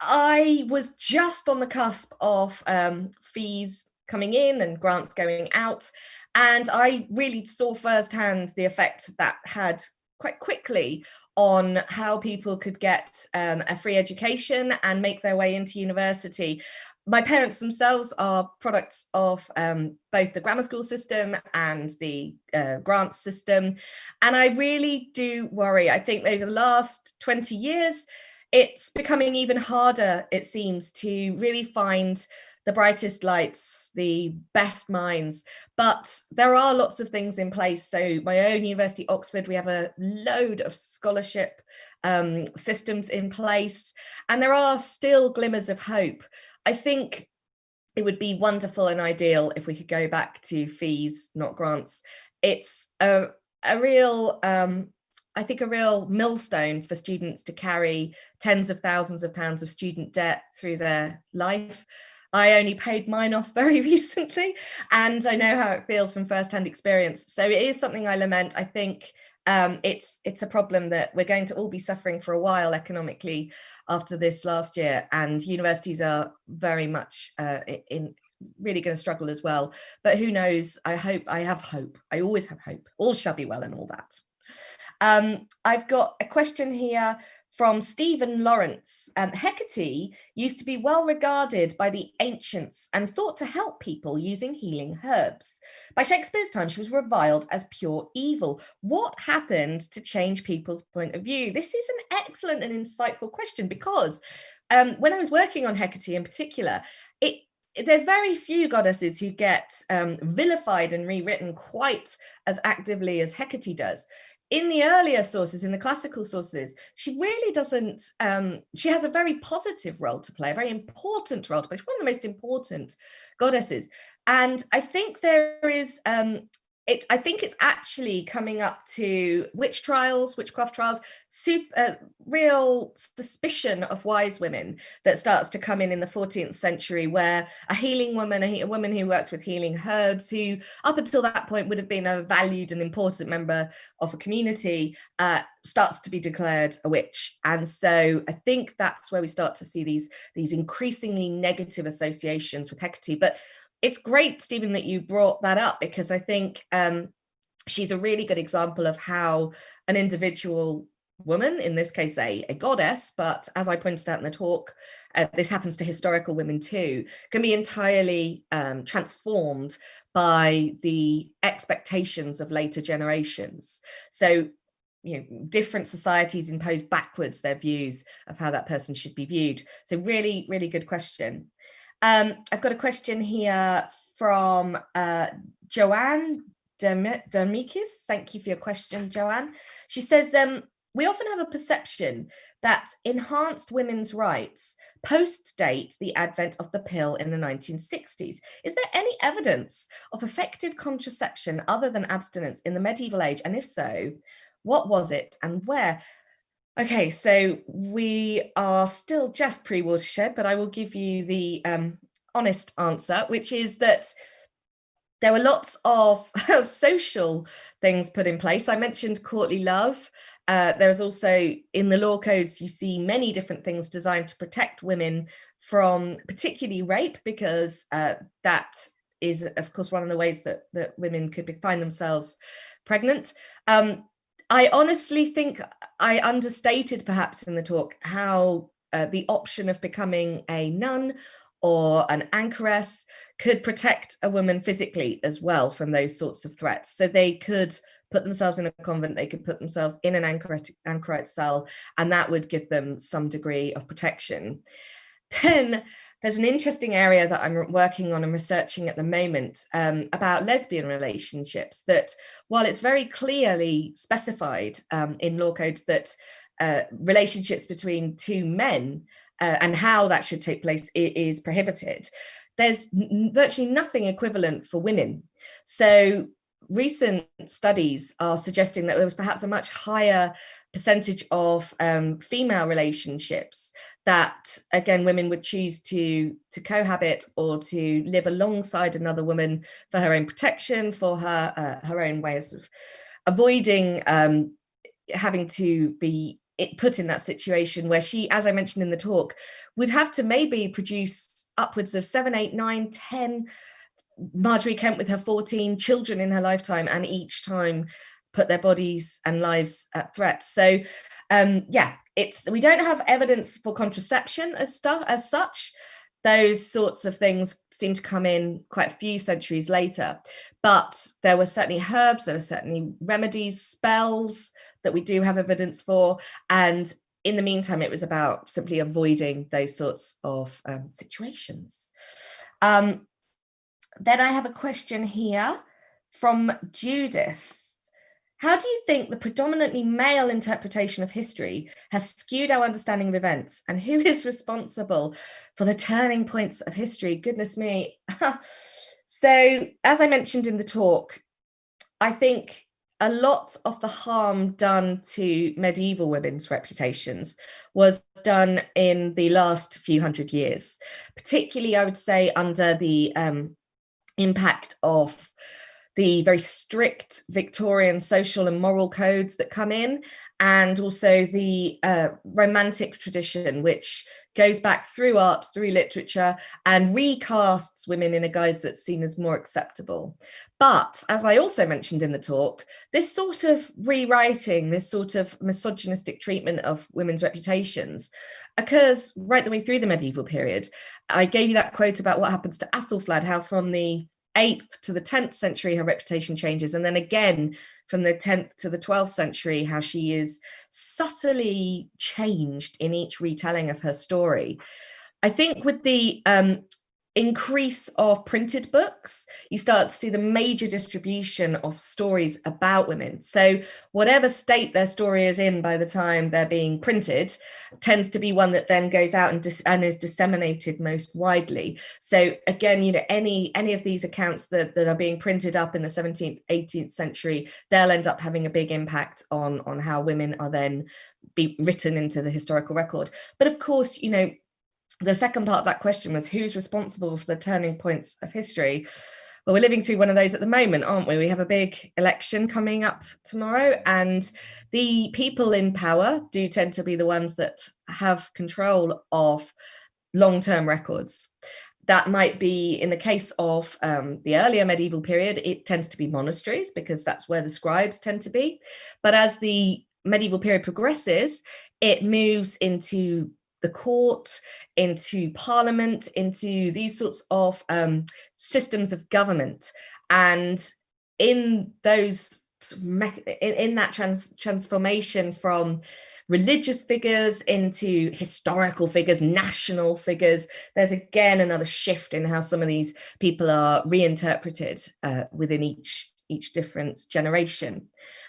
I was just on the cusp of um, fees coming in and grants going out. And I really saw firsthand the effect that had quite quickly on how people could get um, a free education and make their way into university. My parents themselves are products of um, both the grammar school system and the uh, grants system. And I really do worry. I think over the last 20 years, it's becoming even harder, it seems, to really find the brightest lights, the best minds, but there are lots of things in place. So my own university, Oxford, we have a load of scholarship um, systems in place, and there are still glimmers of hope. I think it would be wonderful and ideal if we could go back to fees, not grants. It's a, a real um, I think a real millstone for students to carry tens of thousands of pounds of student debt through their life. I only paid mine off very [laughs] recently and I know how it feels from firsthand experience. So it is something I lament. I think um, it's it's a problem that we're going to all be suffering for a while economically after this last year and universities are very much uh, in really going to struggle as well. But who knows, I hope, I have hope. I always have hope. All shall be well and all that. Um, I've got a question here from Stephen Lawrence. Um, Hecate used to be well regarded by the ancients and thought to help people using healing herbs. By Shakespeare's time, she was reviled as pure evil. What happened to change people's point of view? This is an excellent and insightful question because um, when I was working on Hecate in particular, it there's very few goddesses who get um, vilified and rewritten quite as actively as Hecate does in the earlier sources, in the classical sources, she really doesn't, um, she has a very positive role to play, a very important role to play. She's one of the most important goddesses. And I think there is um, it, I think it's actually coming up to witch trials, witchcraft trials, super, uh, real suspicion of wise women that starts to come in in the 14th century, where a healing woman, a, a, woman who works with healing herbs, who up until that point would have been a valued and important member of a community, uh, starts to be declared a witch. And so I think that's where we start to see these, these increasingly negative associations with Hecate. But it's great, Stephen, that you brought that up because I think um, she's a really good example of how an individual woman, in this case, a, a goddess, but as I pointed out in the talk, uh, this happens to historical women too, can be entirely um, transformed by the expectations of later generations. So you know, different societies impose backwards their views of how that person should be viewed. So really, really good question. Um, I've got a question here from uh, Joanne Dermikis. Thank you for your question, Joanne. She says, um, we often have a perception that enhanced women's rights post-date the advent of the pill in the 1960s. Is there any evidence of effective contraception other than abstinence in the medieval age? And if so, what was it and where? Okay, so we are still just pre-watershed, but I will give you the um, honest answer, which is that there were lots of [laughs] social things put in place. I mentioned courtly love. Uh, there is also in the law codes, you see many different things designed to protect women from particularly rape, because uh, that is, of course, one of the ways that, that women could find themselves pregnant. Um, I honestly think I understated perhaps in the talk how uh, the option of becoming a nun or an anchoress could protect a woman physically as well from those sorts of threats. So they could put themselves in a convent, they could put themselves in an anchorite, anchorite cell, and that would give them some degree of protection. Then there's an interesting area that I'm working on and researching at the moment um, about lesbian relationships that while it's very clearly specified um, in law codes that uh, relationships between two men uh, and how that should take place is prohibited, there's virtually nothing equivalent for women. So recent studies are suggesting that there was perhaps a much higher percentage of um, female relationships that again women would choose to to cohabit or to live alongside another woman for her own protection for her uh, her own way of, avoiding um, having to be put in that situation where she as I mentioned in the talk would have to maybe produce upwards of seven eight nine ten Margery Kempe with her 14 children in her lifetime and each time put their bodies and lives at threat. So um, yeah, it's we don't have evidence for contraception as stuff as such. Those sorts of things seem to come in quite a few centuries later, but there were certainly herbs, there were certainly remedies, spells that we do have evidence for. And in the meantime, it was about simply avoiding those sorts of um, situations. Um, then I have a question here from Judith. How do you think the predominantly male interpretation of history has skewed our understanding of events and who is responsible for the turning points of history? Goodness me. [laughs] so as I mentioned in the talk, I think a lot of the harm done to medieval women's reputations was done in the last few hundred years, particularly I would say under the um, impact of the very strict Victorian social and moral codes that come in, and also the uh, romantic tradition, which goes back through art, through literature, and recasts women in a guise that's seen as more acceptable. But as I also mentioned in the talk, this sort of rewriting, this sort of misogynistic treatment of women's reputations occurs right the way through the medieval period. I gave you that quote about what happens to Athelflaed, how from the 8th to the 10th century, her reputation changes. And then again, from the 10th to the 12th century, how she is subtly changed in each retelling of her story. I think with the um, increase of printed books, you start to see the major distribution of stories about women. So whatever state their story is in by the time they're being printed tends to be one that then goes out and, and is disseminated most widely. So again, you know, any any of these accounts that, that are being printed up in the 17th, 18th century, they'll end up having a big impact on, on how women are then be written into the historical record. But of course, you know, the second part of that question was who's responsible for the turning points of history? Well, we're living through one of those at the moment, aren't we? We have a big election coming up tomorrow, and the people in power do tend to be the ones that have control of long-term records. That might be in the case of um, the earlier medieval period, it tends to be monasteries because that's where the scribes tend to be. But as the medieval period progresses, it moves into the court, into parliament, into these sorts of um, systems of government. And in those, in, that trans transformation from religious figures into historical figures, national figures, there's again another shift in how some of these people are reinterpreted uh, within each, each different generation.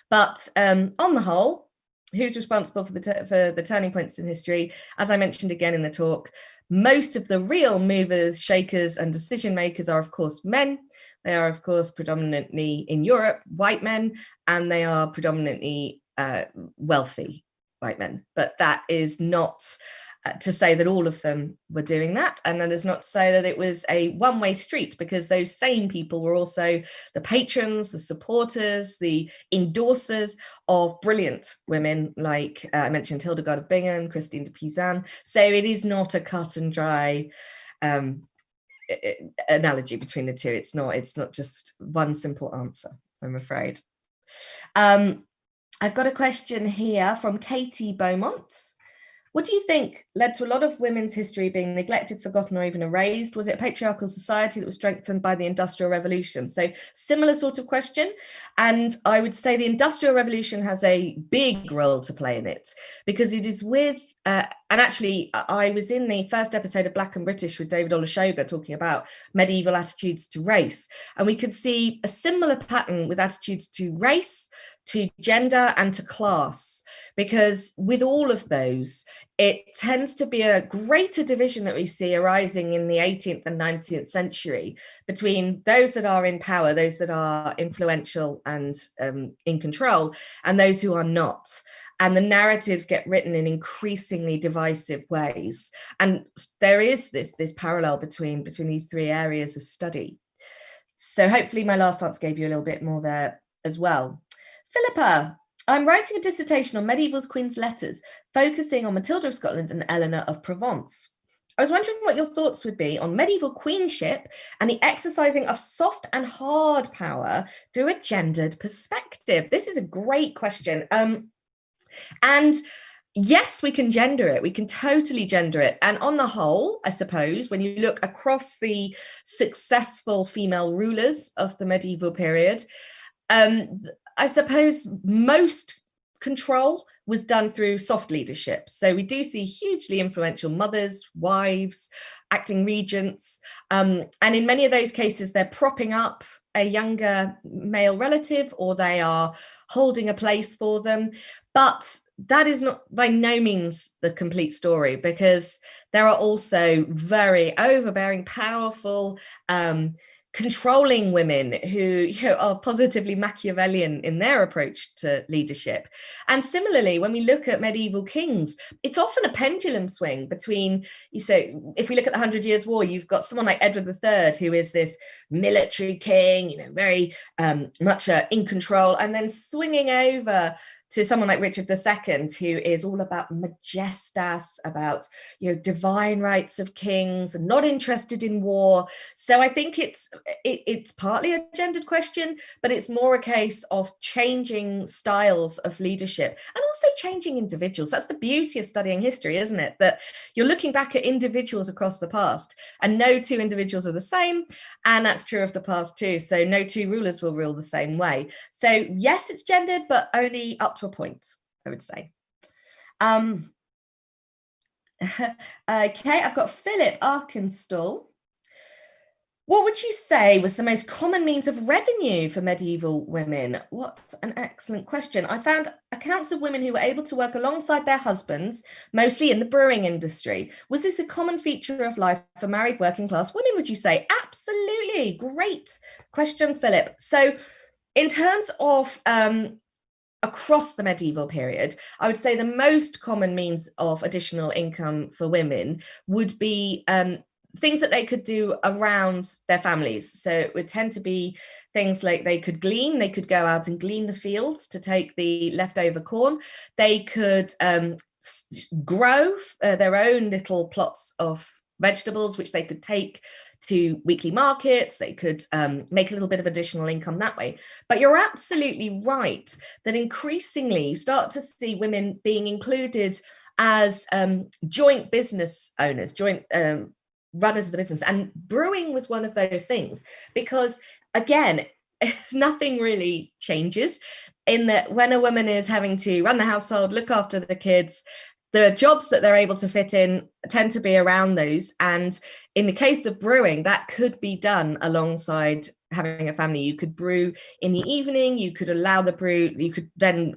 But um, on the whole, who's responsible for the for the turning points in history? As i mentioned again in the talk most of the real movers shakers and decision makers are of course men. They are of course predominantly in europe white men and they are predominantly uh, wealthy white men. But that is not to say that all of them were doing that. And that is not to say that it was a one-way street because those same people were also the patrons, the supporters, the endorsers of brilliant women like uh, I mentioned Hildegard of Bingen, Christine de Pisan. So it is not a cut and dry um, analogy between the two. It's not, it's not just one simple answer, I'm afraid. Um, I've got a question here from Katie Beaumont. What do you think led to a lot of women's history being neglected, forgotten, or even erased? Was it patriarchal society that was strengthened by the Industrial Revolution? So similar sort of question. And I would say the Industrial Revolution has a big role to play in it because it is with uh, and actually, I was in the first episode of Black and British with David Olusoga talking about medieval attitudes to race. And we could see a similar pattern with attitudes to race, to gender and to class, because with all of those, it tends to be a greater division that we see arising in the 18th and 19th century between those that are in power, those that are influential and um, in control, and those who are not and the narratives get written in increasingly divisive ways. And there is this, this parallel between, between these three areas of study. So hopefully my last answer gave you a little bit more there as well. Philippa, I'm writing a dissertation on medieval queen's letters, focusing on Matilda of Scotland and Eleanor of Provence. I was wondering what your thoughts would be on medieval queenship and the exercising of soft and hard power through a gendered perspective. This is a great question. Um, and yes, we can gender it. We can totally gender it. And on the whole, I suppose, when you look across the successful female rulers of the medieval period, um, I suppose most control was done through soft leadership. So we do see hugely influential mothers, wives, acting regents. Um, and in many of those cases, they're propping up a younger male relative or they are holding a place for them. But that is not by no means the complete story because there are also very overbearing, powerful, um, controlling women who you know, are positively Machiavellian in their approach to leadership. And similarly, when we look at medieval kings, it's often a pendulum swing between, you say, if we look at the Hundred Years' War, you've got someone like Edward III, who is this military king, you know, very um, much uh, in control, and then swinging over to someone like Richard II, who is all about majestas, about you know divine rights of kings, and not interested in war. So I think it's it, it's partly a gendered question, but it's more a case of changing styles of leadership and also changing individuals. That's the beauty of studying history, isn't it? That you're looking back at individuals across the past, and no two individuals are the same, and that's true of the past too. So no two rulers will rule the same way. So yes, it's gendered, but only up to a point, I would say. Um, [laughs] okay, I've got Philip Arkenstall. What would you say was the most common means of revenue for medieval women? What an excellent question. I found accounts of women who were able to work alongside their husbands, mostly in the brewing industry. Was this a common feature of life for married working class women, would you say? Absolutely. Great question, Philip. So in terms of um, across the medieval period, I would say the most common means of additional income for women would be um, things that they could do around their families. So it would tend to be things like they could glean, they could go out and glean the fields to take the leftover corn. They could um, grow uh, their own little plots of vegetables, which they could take to weekly markets. They could um, make a little bit of additional income that way. But you're absolutely right that increasingly you start to see women being included as um, joint business owners, joint um, runners of the business. And brewing was one of those things because again, [laughs] nothing really changes in that when a woman is having to run the household, look after the kids, the jobs that they're able to fit in tend to be around those. And in the case of brewing, that could be done alongside having a family. You could brew in the evening, you could allow the brew, you could then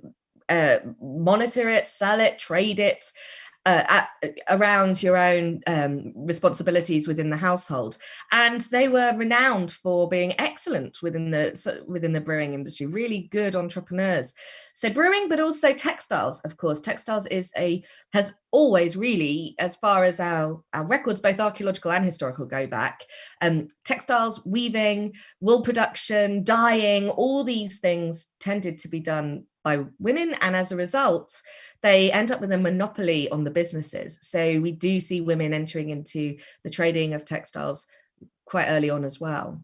uh, monitor it, sell it, trade it uh, at, around your own um, responsibilities within the household. And they were renowned for being excellent within the within the brewing industry, really good entrepreneurs. So brewing, but also textiles, of course. Textiles is a has always really, as far as our, our records, both archaeological and historical go back, um, textiles, weaving, wool production, dyeing, all these things tended to be done by women. And as a result, they end up with a monopoly on the businesses. So we do see women entering into the trading of textiles quite early on as well.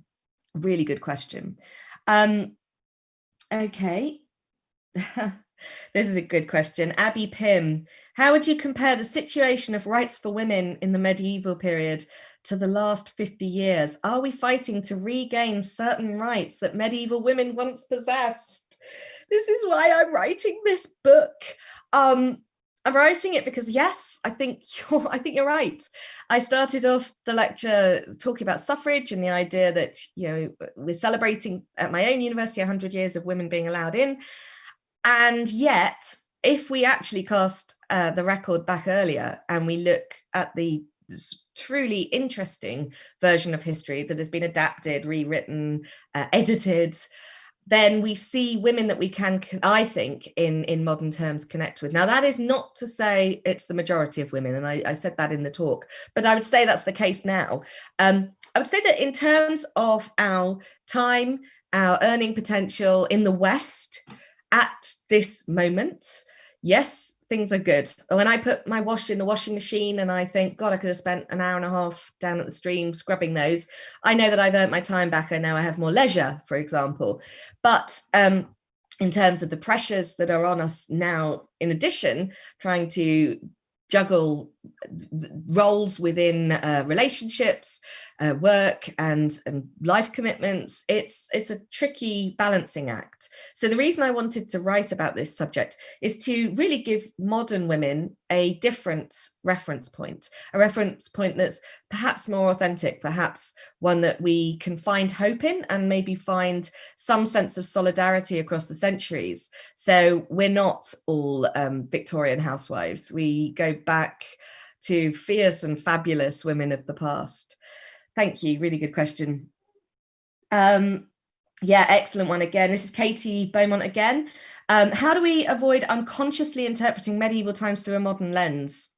Really good question. Um, okay. [laughs] this is a good question. Abby Pym, how would you compare the situation of rights for women in the medieval period to the last 50 years? Are we fighting to regain certain rights that medieval women once possessed? This is why I'm writing this book. Um, I'm writing it because yes, I think [laughs] you're I think you're right. I started off the lecture talking about suffrage and the idea that you know we're celebrating at my own university 100 years of women being allowed in. And yet, if we actually cast uh, the record back earlier and we look at the truly interesting version of history that has been adapted, rewritten, uh, edited, then we see women that we can, I think, in, in modern terms, connect with. Now, that is not to say it's the majority of women, and I, I said that in the talk, but I would say that's the case now. Um, I would say that in terms of our time, our earning potential in the West at this moment, yes, things are good. When I put my wash in the washing machine and I think, God, I could have spent an hour and a half down at the stream scrubbing those, I know that I've earned my time back and now I have more leisure, for example. But um, in terms of the pressures that are on us now, in addition, trying to juggle roles within uh, relationships, uh, work and, and life commitments. It's, it's a tricky balancing act. So the reason I wanted to write about this subject is to really give modern women a different reference point, a reference point that's perhaps more authentic, perhaps one that we can find hope in and maybe find some sense of solidarity across the centuries. So we're not all um, Victorian housewives. We go back to fierce and fabulous women of the past. Thank you. Really good question. Um, yeah, excellent one again. This is Katie Beaumont again. Um, how do we avoid unconsciously interpreting medieval times through a modern lens?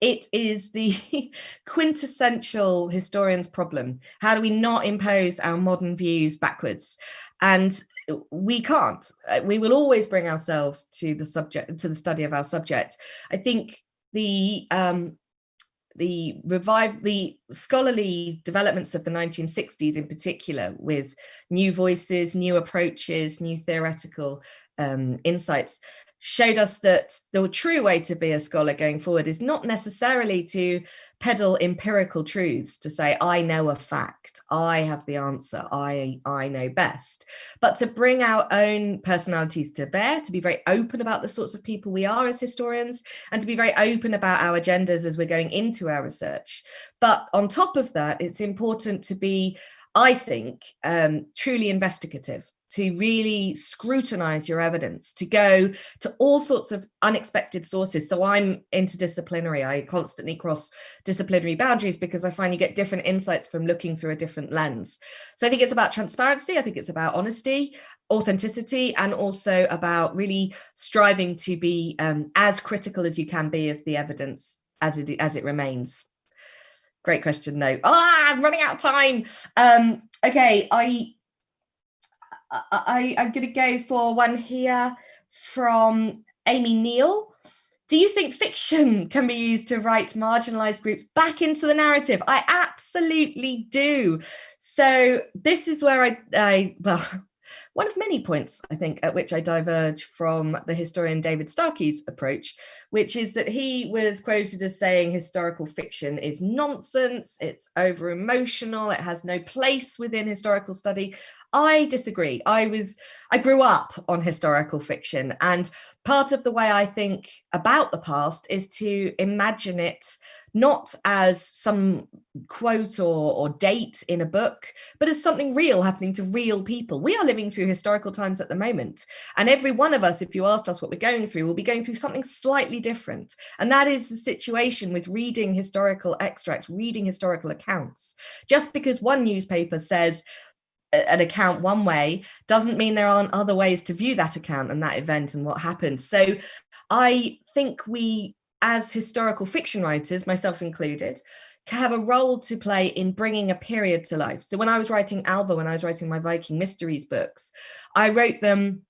It is the [laughs] quintessential historian's problem. How do we not impose our modern views backwards? And we can't. Uh, we will always bring ourselves to the subject, to the study of our subject. I think the um, the revive the scholarly developments of the 1960s in particular with new voices new approaches new theoretical um, insights showed us that the true way to be a scholar going forward is not necessarily to peddle empirical truths to say I know a fact. I have the answer. I I know best. But to bring our own personalities to bear to be very open about the sorts of people we are as historians and to be very open about our agendas as we're going into our research. But on top of that, it's important to be, I think, um, truly investigative to really scrutinize your evidence, to go to all sorts of unexpected sources. So I'm interdisciplinary. I constantly cross disciplinary boundaries because I find you get different insights from looking through a different lens. So I think it's about transparency. I think it's about honesty, authenticity, and also about really striving to be um, as critical as you can be of the evidence as it, as it remains. Great question, though. Ah, I'm running out of time. Um, okay, I I, I'm going to go for one here from Amy Neal. Do you think fiction can be used to write marginalized groups back into the narrative? I absolutely do. So this is where I, I well, one of many points, I think, at which I diverge from the historian David Starkey's approach, which is that he was quoted as saying historical fiction is nonsense, it's over emotional, it has no place within historical study. I disagree. I was, I grew up on historical fiction and part of the way I think about the past is to imagine it not as some quote or, or date in a book, but as something real happening to real people. We are living through historical times at the moment. And every one of us, if you asked us what we're going through, will be going through something slightly different. And that is the situation with reading historical extracts, reading historical accounts. Just because one newspaper says an account one way doesn't mean there aren't other ways to view that account and that event and what happened. So I think we, as historical fiction writers, myself included, have a role to play in bringing a period to life. So when I was writing Alva, when I was writing my Viking Mysteries books, I wrote them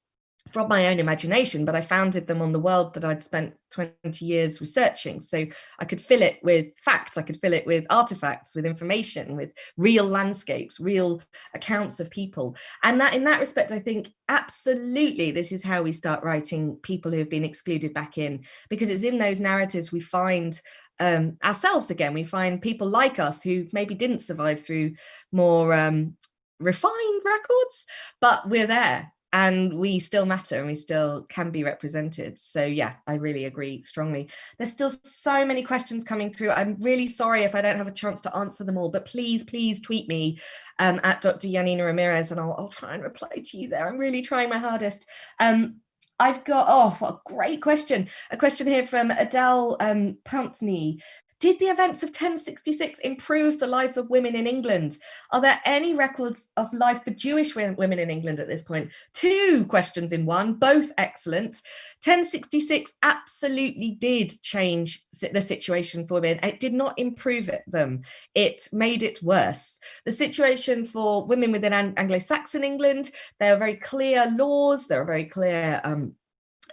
from my own imagination, but I founded them on the world that I'd spent 20 years researching. So I could fill it with facts, I could fill it with artifacts, with information, with real landscapes, real accounts of people. And that in that respect, I think absolutely this is how we start writing people who have been excluded back in, because it's in those narratives we find um, ourselves again. We find people like us who maybe didn't survive through more um, refined records, but we're there and we still matter and we still can be represented. So yeah, I really agree strongly. There's still so many questions coming through. I'm really sorry if I don't have a chance to answer them all, but please, please tweet me um, at Dr. Janina Ramirez and I'll, I'll, try and reply to you there. I'm really trying my hardest. Um, I've got, oh, what a great question. A question here from Adele um, Pountney. Did the events of 1066 improve the life of women in England? Are there any records of life for Jewish women in England at this point? Two questions in one, both excellent. 1066 absolutely did change the situation for women. It did not improve it, them. It made it worse. The situation for women within Anglo-Saxon England, there are very clear laws, there are very clear um,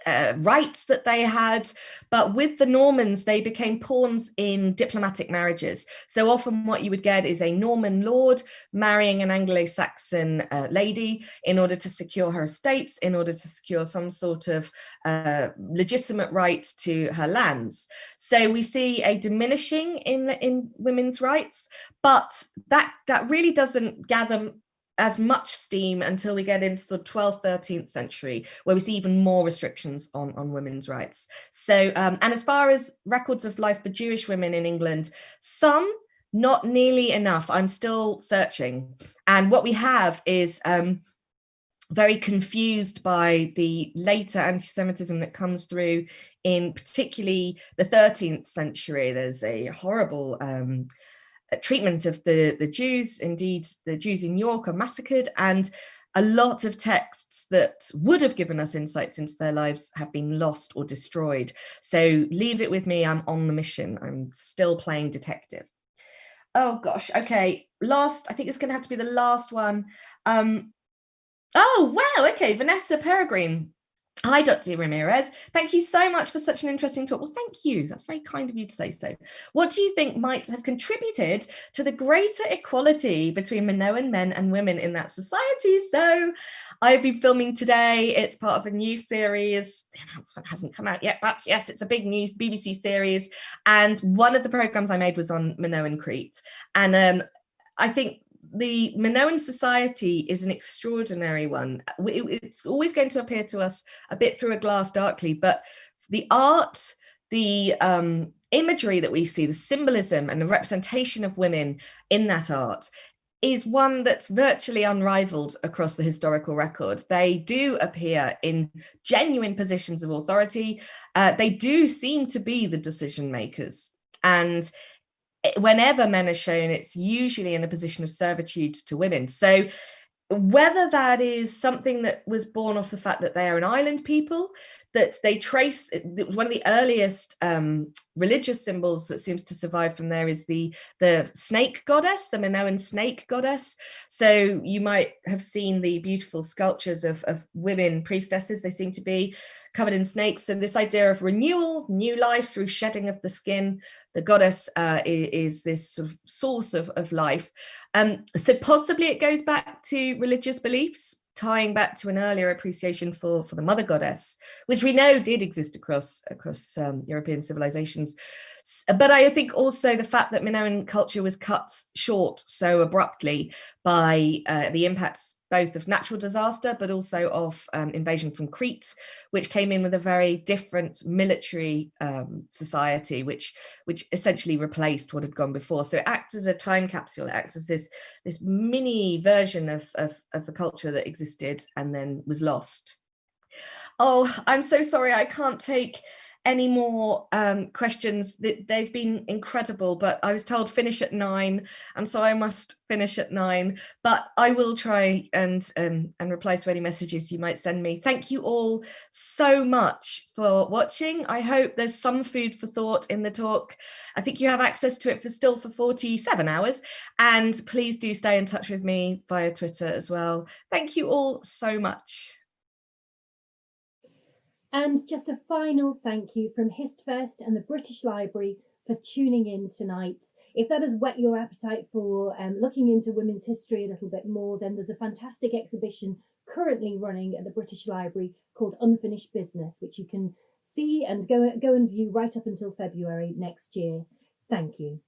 uh, rights that they had, but with the Normans, they became pawns in diplomatic marriages. So often what you would get is a Norman lord marrying an Anglo-Saxon uh, lady in order to secure her estates, in order to secure some sort of uh, legitimate right to her lands. So we see a diminishing in, in women's rights, but that, that really doesn't gather as much steam until we get into the 12th, 13th century, where we see even more restrictions on, on women's rights. So, um, and as far as records of life for Jewish women in England, some, not nearly enough. I'm still searching. And what we have is um, very confused by the later anti-Semitism that comes through in particularly the 13th century. There's a horrible um, treatment of the, the Jews. Indeed, the Jews in York are massacred and a lot of texts that would have given us insights into their lives have been lost or destroyed. So leave it with me, I'm on the mission. I'm still playing detective. Oh gosh, okay, last, I think it's gonna have to be the last one. Um, oh wow, okay, Vanessa Peregrine Hi, Dr. Ramirez. Thank you so much for such an interesting talk. Well, thank you. That's very kind of you to say so. What do you think might have contributed to the greater equality between Minoan men and women in that society? So I've been filming today. It's part of a new series. The announcement hasn't come out yet, but yes, it's a big news BBC series. And one of the programs I made was on Minoan Crete. And um, I think the Minoan society is an extraordinary one. It's always going to appear to us a bit through a glass darkly, but the art, the um, imagery that we see, the symbolism and the representation of women in that art is one that's virtually unrivaled across the historical record. They do appear in genuine positions of authority. Uh, they do seem to be the decision makers. And whenever men are shown, it's usually in a position of servitude to women. So whether that is something that was born off the fact that they are an island people, that they trace one of the earliest um, religious symbols that seems to survive from there is the the snake goddess the Minoan snake goddess. So you might have seen the beautiful sculptures of, of women priestesses. They seem to be covered in snakes. And this idea of renewal new life through shedding of the skin the goddess uh, is, is, this sort of source of, of life. Um, so possibly it goes back to religious beliefs tying back to an earlier appreciation for, for the mother goddess, which we know did exist across, across um, European civilizations. But I think also the fact that Minoan culture was cut short so abruptly by uh, the impacts both of natural disaster, but also of um, invasion from Crete, which came in with a very different military um, society, which which essentially replaced what had gone before. So it acts as a time capsule, it acts as this, this mini version of, of, of the culture that existed and then was lost. Oh, I'm so sorry, I can't take any more um, questions. They've been incredible, but I was told finish at nine, and so I must finish at nine. But I will try and um, and reply to any messages you might send me. Thank you all so much for watching. I hope there's some food for thought in the talk. I think you have access to it for still for 47 hours. And please do stay in touch with me via Twitter as well. Thank you all so much. And just a final thank you from HistFest and the British Library for tuning in tonight. If that has whet your appetite for um, looking into women's history a little bit more, then there's a fantastic exhibition currently running at the British Library called Unfinished Business, which you can see and go, go and view right up until February next year. Thank you.